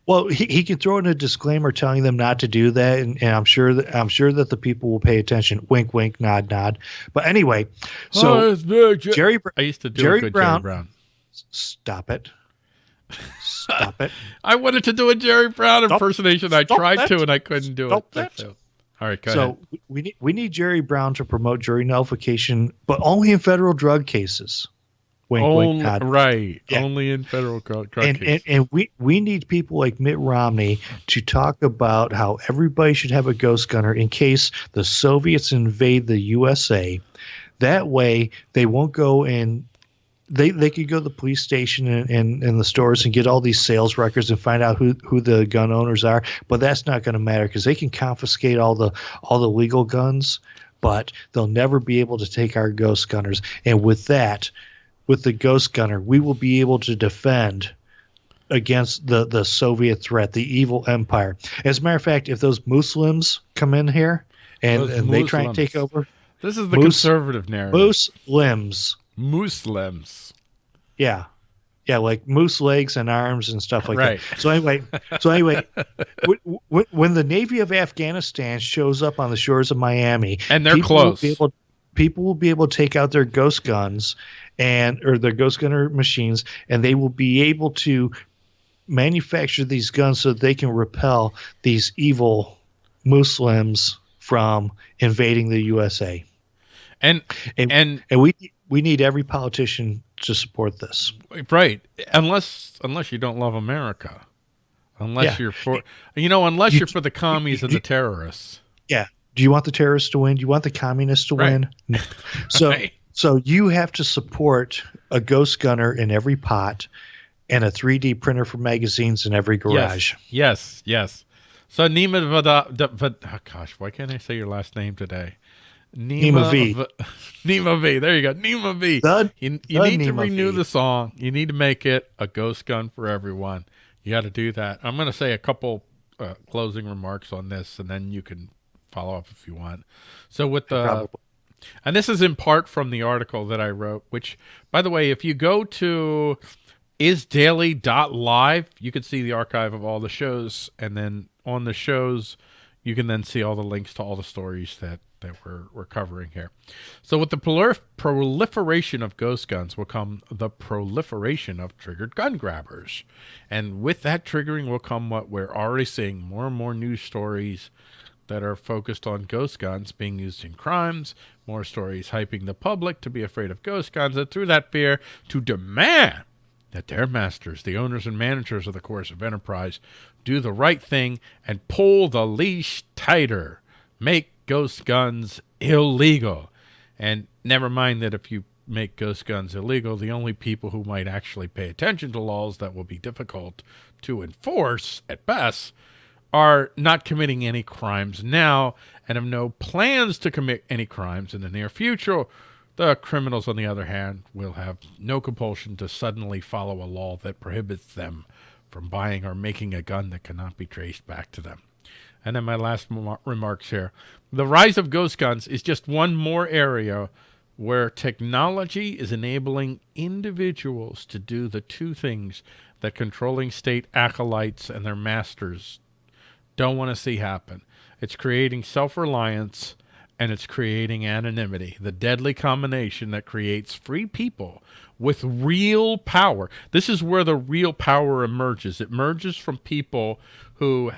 Well, he, he could throw in a disclaimer telling them not to do that, and, and, I'm sure that I'm sure that the people will pay attention. Wink, wink, nod, nod. But anyway, so oh, Jerry, I used to do Jerry Brown, Jerry Brown. Stop it. Stop it. I wanted to do a Jerry Brown Stop. impersonation. I tried that. to and I couldn't do Stop it. That. All right, go so ahead. we need we need Jerry Brown to promote jury nullification, but only in federal drug cases. Wink, only, wink. Right. Yeah. Only in federal drug and, cases. And, and we, we need people like Mitt Romney to talk about how everybody should have a ghost gunner in case the Soviets invade the USA. That way, they won't go and they they could go to the police station and, and, and the stores and get all these sales records and find out who, who the gun owners are. But that's not going to matter because they can confiscate all the all the legal guns, but they'll never be able to take our ghost gunners. And with that, with the ghost gunner, we will be able to defend against the the Soviet threat, the evil empire. As a matter of fact, if those Muslims come in here and, and they try and take over, this is the Mus- conservative narrative. Muslims Muslims. Yeah. Yeah, like moose legs and arms and stuff like right. that. So anyway, so anyway, w- w- when the Navy of Afghanistan shows up on the shores of Miami, and they're close, will people will be able to take out their ghost guns and or their ghost gunner machines, and they will be able to manufacture these guns so they can repel these evil Muslims from invading the USA. And and and, and we we need every politician to support this. Right. Unless unless you don't love America. Unless yeah. you're for, you know, unless you, are for the commies and the terrorists. Yeah. Do you want the terrorists to win? Do you want the communists to right. win? No. So, right. so you have to support a ghost gunner in every pot and a 3D printer for magazines in every garage. Yes. Yes. yes. So Nima Vada, oh gosh, why can't I say your last name today? Nima, V. v. Nima V. There you go. Nima V. The, you, you need Nima to renew v. the song. You need to make it a ghost gun for everyone. You got to do that. I'm going to say a couple uh, closing remarks on this, and then you can follow up if you want. So with the, Probably. and this is in part from the article that I wrote. Which, by the way, if you go to isdaily.live, you can see the archive of all the shows, and then on the shows, you can then see all the links to all the stories that that we're, we're covering here. So with the prolif proliferation of ghost guns will come the proliferation of triggered gun grabbers. And with that triggering will come what we're already seeing, more and more news stories that are focused on ghost guns being used in crimes, more stories hyping the public to be afraid of ghost guns, and through that fear to demand that their masters, the owners and managers of the coercive enterprise, do the right thing and pull the leash tighter. Make ghost guns illegal. And never mind that if you make ghost guns illegal, the only people who might actually pay attention to laws that will be difficult to enforce at best are not committing any crimes now and have no plans to commit any crimes in the near future. The criminals, on the other hand, will have no compulsion to suddenly follow a law that prohibits them from buying or making a gun that cannot be traced back to them. And then my last remarks here. The rise of ghost guns is just one more area where technology is enabling individuals to do the two things that controlling state acolytes and their masters don't want to see happen. It's creating self-reliance and it's creating anonymity, the deadly combination that creates free people with real power. This is where the real power emerges. It emerges from people who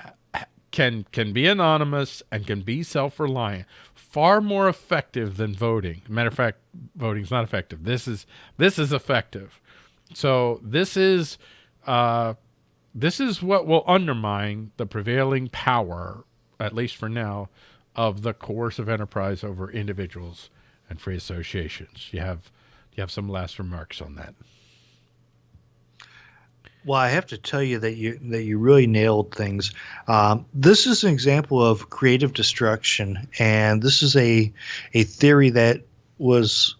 can can be anonymous and can be self-reliant. Far more effective than voting. Matter of fact, voting is not effective. This is this is effective. So this is uh, this is what will undermine the prevailing power, at least for now, of the coercive enterprise over individuals and free associations. You have you have some last remarks on that? Well, I have to tell you that you that you really nailed things. Um, this is an example of creative destruction, and this is a a theory that was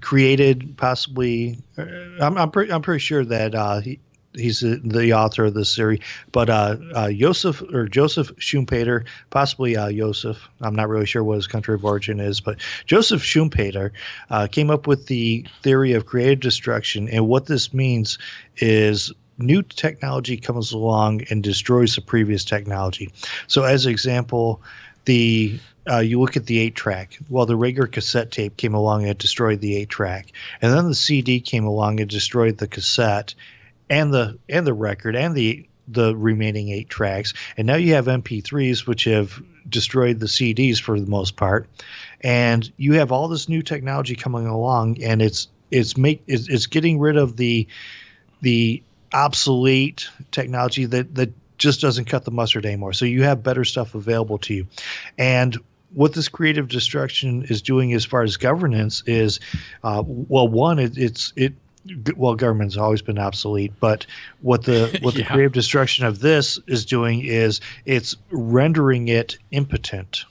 created possibly. Uh, I'm I'm, pre- I'm pretty sure that uh, he, he's the author of this series. But uh, uh, Joseph or Joseph Schumpeter, possibly uh, Joseph, I'm not really sure what his country of origin is, but Joseph Schumpeter uh, came up with the theory of creative destruction, and what this means is new technology comes along and destroys the previous technology. So, as an example, the uh, you look at the eight track. Well, the regular cassette tape came along and destroyed the eight track, and then the CD came along and destroyed the cassette, and the and the record and the the remaining eight tracks. And now you have MP3s, which have destroyed the CDs for the most part. And you have all this new technology coming along, and it's it's make it's, it's getting rid of the the obsolete technology that that just doesn't cut the mustard anymore. So you have better stuff available to you, and what this creative destruction is doing as far as governance is, uh, well, one, it, it's it well, government's always been obsolete, but what the what the yeah. creative destruction of this is doing is it's rendering it impotent.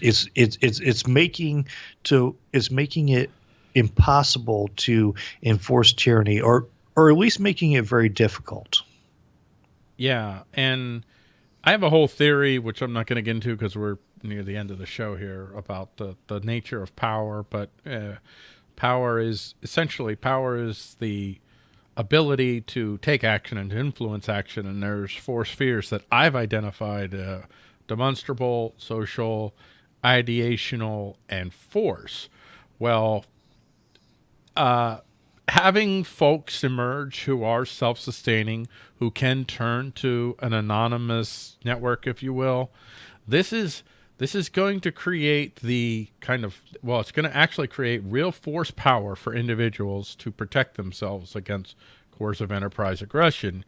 It's it's it's it's making to it's making it impossible to enforce tyranny, or or at least making it very difficult. Yeah, and I have a whole theory which I'm not going to get into because we're near the end of the show here about the the nature of power, but. Uh, Power is essentially power is the ability to take action and to influence action. And there's four spheres that I've identified, uh, demonstrable, social, ideational, and force. Well, uh, having folks emerge who are self-sustaining, who can turn to an anonymous network, if you will, this is this is going to create the kind of, well, it's going to actually create real force power for individuals to protect themselves against coercive enterprise aggression,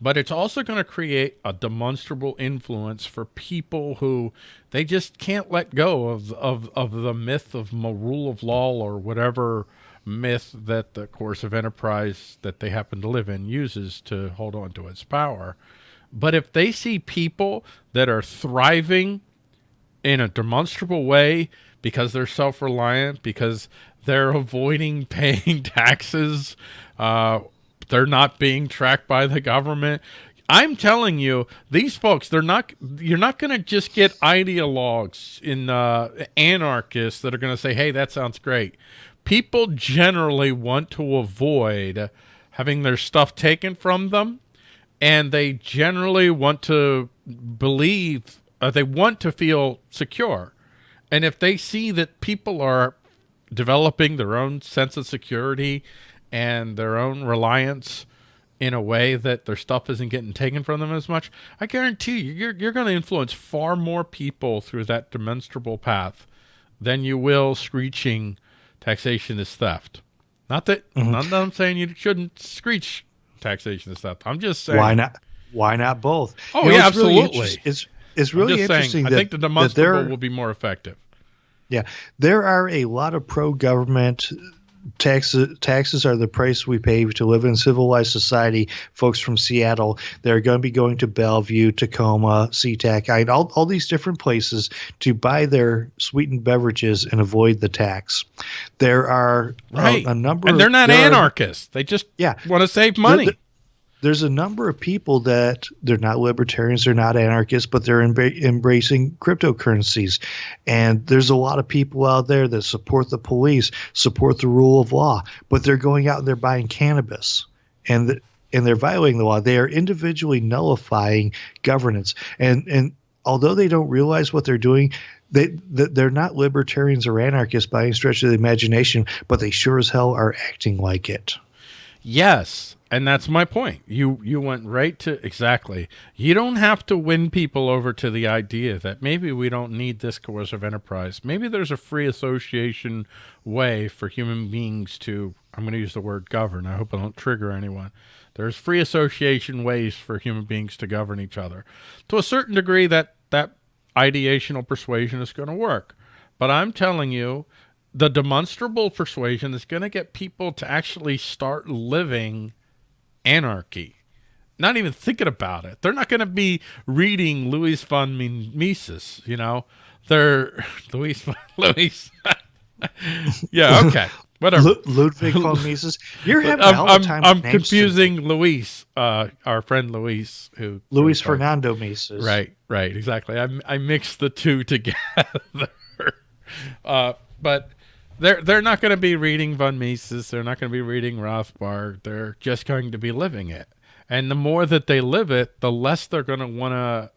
but it's also going to create a demonstrable influence for people who they just can't let go of of of the myth of rule of law or whatever myth that the coercive enterprise that they happen to live in uses to hold on to its power. But if they see people that are thriving in a demonstrable way because they're self-reliant, because they're avoiding paying taxes, uh, they're not being tracked by the government. I'm telling you, these folks, they're not, you're not going to just get ideologues in uh, anarchists that are going to say, hey, that sounds great. People generally want to avoid having their stuff taken from them, and they generally want to believe, uh, they want to feel secure. And if they see that people are developing their own sense of security and their own reliance in a way that their stuff isn't getting taken from them as much, I guarantee you, you're, you're going to influence far more people through that demonstrable path than you will screeching taxation is theft. Not that, mm -hmm. not that I'm saying you shouldn't screech taxation is theft. I'm just saying. Why not? Why not both? Oh, you know, yeah, it's absolutely. Really it's, it's really interesting. Saying, that, I think the demonstrable will be more effective. Yeah, there are a lot of pro-government taxes taxes are the price we pay to live in civilized society. Folks from Seattle, they're going to be going to Bellevue, Tacoma, SeaTac, all, all these different places to buy their sweetened beverages and avoid the tax. There are uh, right. a, a number, and they're not anarchists. Are, they just yeah want to save money. They're, they're, there's a number of people that they're not libertarians, they're not anarchists, but they're embracing cryptocurrencies. And there's a lot of people out there that support the police, support the rule of law, but they're going out and they're buying cannabis. And the, and they're violating the law. They are individually nullifying governance. And and although they don't realize what they're doing, they they're not libertarians or anarchists by any stretch of the imagination, but they sure as hell are acting like it. Yes, and that's my point. You you went right to exactly. You don't have to win people over to the idea that maybe we don't need this coercive enterprise. Maybe there's a free association way for human beings to I'm going to use the word govern. I hope I don't trigger anyone. There's free association ways for human beings to govern each other. To a certain degree that that ideational persuasion is going to work. But I'm telling you the demonstrable persuasion is going to get people to actually start living anarchy. Not even thinking about it. They're not going to be reading Louis von Mises, you know. They're Louis Louis. yeah, okay. Whatever. Ludwig von Mises. You're having I'm, I'm, time. I'm confusing Luis, uh, our friend Luis, who Luis Fernando Mises. Right, right, exactly. I I mixed the two together. uh, but they're they're not going to be reading von Mises. They're not going to be reading Rothbard. They're just going to be living it. And the more that they live it, the less they're going to want to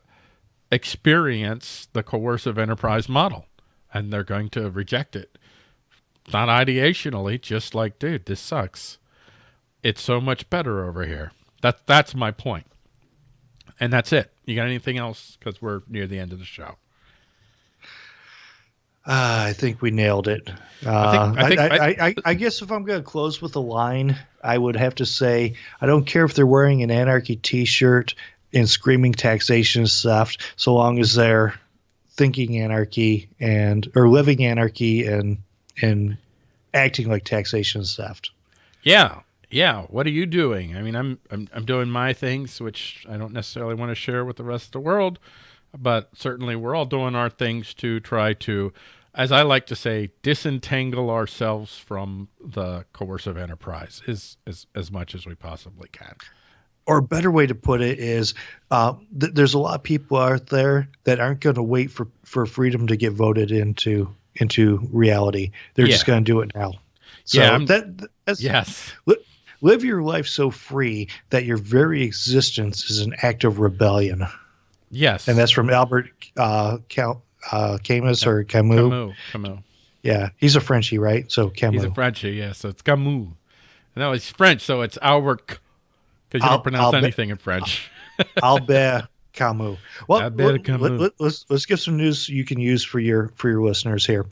experience the coercive enterprise model, and they're going to reject it. Not ideationally, just like, dude, this sucks. It's so much better over here. That that's my point. And that's it. You got anything else? Because we're near the end of the show. Uh, I think we nailed it. Uh, I, think, I, think, I, I, I, guess if I'm going to close with a line, I would have to say I don't care if they're wearing an anarchy T-shirt and screaming taxation stuff, so long as they're thinking anarchy and or living anarchy and and acting like taxation theft. Yeah, yeah. What are you doing? I mean, I'm I'm I'm doing my things, which I don't necessarily want to share with the rest of the world but certainly we're all doing our things to try to, as I like to say, disentangle ourselves from the coercive enterprise as, as, as much as we possibly can. Or a better way to put it is uh, th there's a lot of people out there that aren't going to wait for, for freedom to get voted into into reality. They're yeah. just going to do it now. So yeah, that, that's, yes. Li live your life so free that your very existence is an act of rebellion. Yes. And that's from Albert uh, Cal- uh, Camus or Camus. Camus. Camus. Yeah, he's a Frenchie, right? So Camus. He's a Frenchie, yeah. So it's Camus. No, it's French, so it's Albert, because you don't pronounce anything in French. Albert Camus. Well, Albert Camus. Let, us let's, let's give some news you can use for your for your listeners here.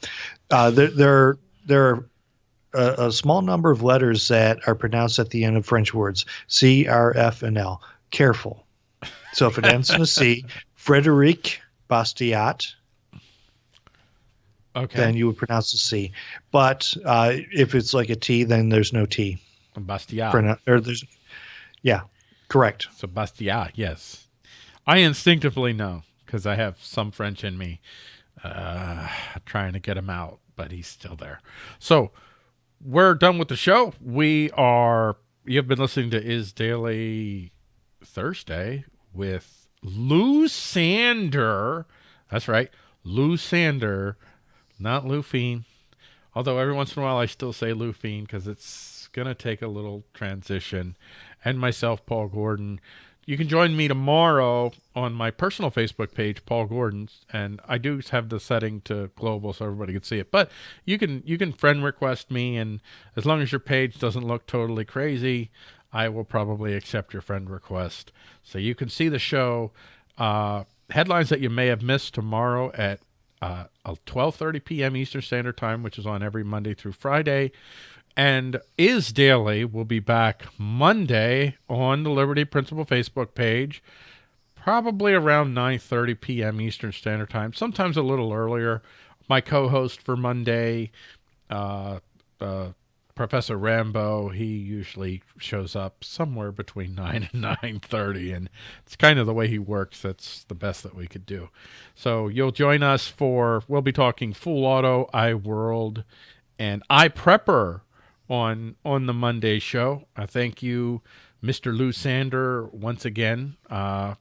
Uh, there there there are a, a, small number of letters that are pronounced at the end of French words C, R, F, and L. Careful. So if it ends in a C, Frederic Bastiat, okay. then you would pronounce the C. But uh, if it's like a T, then there's no T. Bastiat. Pronoun- or there's, yeah, correct. So Bastiat, yes. I instinctively know because I have some French in me, uh, trying to get him out, but he's still there. So we're done with the show. We are. You've been listening to Is Daily Thursday with Lou Sander. That's right, Lou Sander, not Lou Fiend. Although every once in a while I still say Lou Fiend because it's gonna take a little transition. And myself, Paul Gordon. You can join me tomorrow on my personal Facebook page, Paul Gordon's, and I do have the setting to global so everybody can see it. But you can you can friend request me, and as long as your page doesn't look totally crazy, I will probably accept your friend request. So you can see the show. Uh, headlines that you may have missed tomorrow at uh, 12:30 p.m. Eastern Standard Time, which is on every Monday through Friday. And Is Daily will be back Monday on the Liberty Principle Facebook page, probably around 9:30 p.m. Eastern Standard Time, sometimes a little earlier. My co-host for Monday, uh, uh, Professor Rambo, he usually shows up somewhere between 9 and 9.30, and it's kind of the way he works. That's the best that we could do. So you'll join us for, we'll be talking Full Auto, iWorld, and iPrepper on on the Monday show. I thank you, Mr. Lou Sander, once again, uh,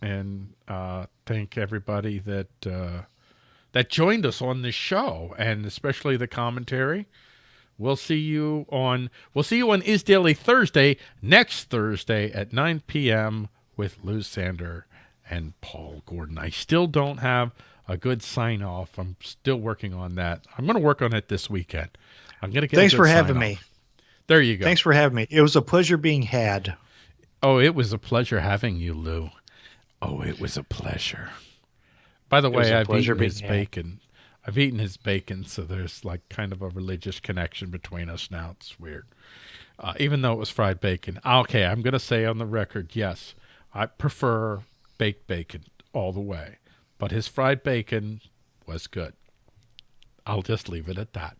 and uh, thank everybody that uh, that joined us on this show, and especially the commentary. We'll see you on we'll see you on Is Daily Thursday next Thursday at 9 p.m. with Lou Sander and Paul Gordon. I still don't have a good sign off. I'm still working on that. I'm going to work on it this weekend. I'm gonna get. Thanks for having me. There you go. Thanks for having me. It was a pleasure being had. Oh, it was a pleasure having you, Lou. Oh, it was a pleasure. By the way, I've eaten his had. bacon. I've eaten his bacon, so there's like kind of a religious connection between us now. It's weird. Uh, even though it was fried bacon. Okay, I'm going to say on the record, yes, I prefer baked bacon all the way. But his fried bacon was good. I'll just leave it at that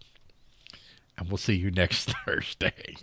and we'll see you next Thursday.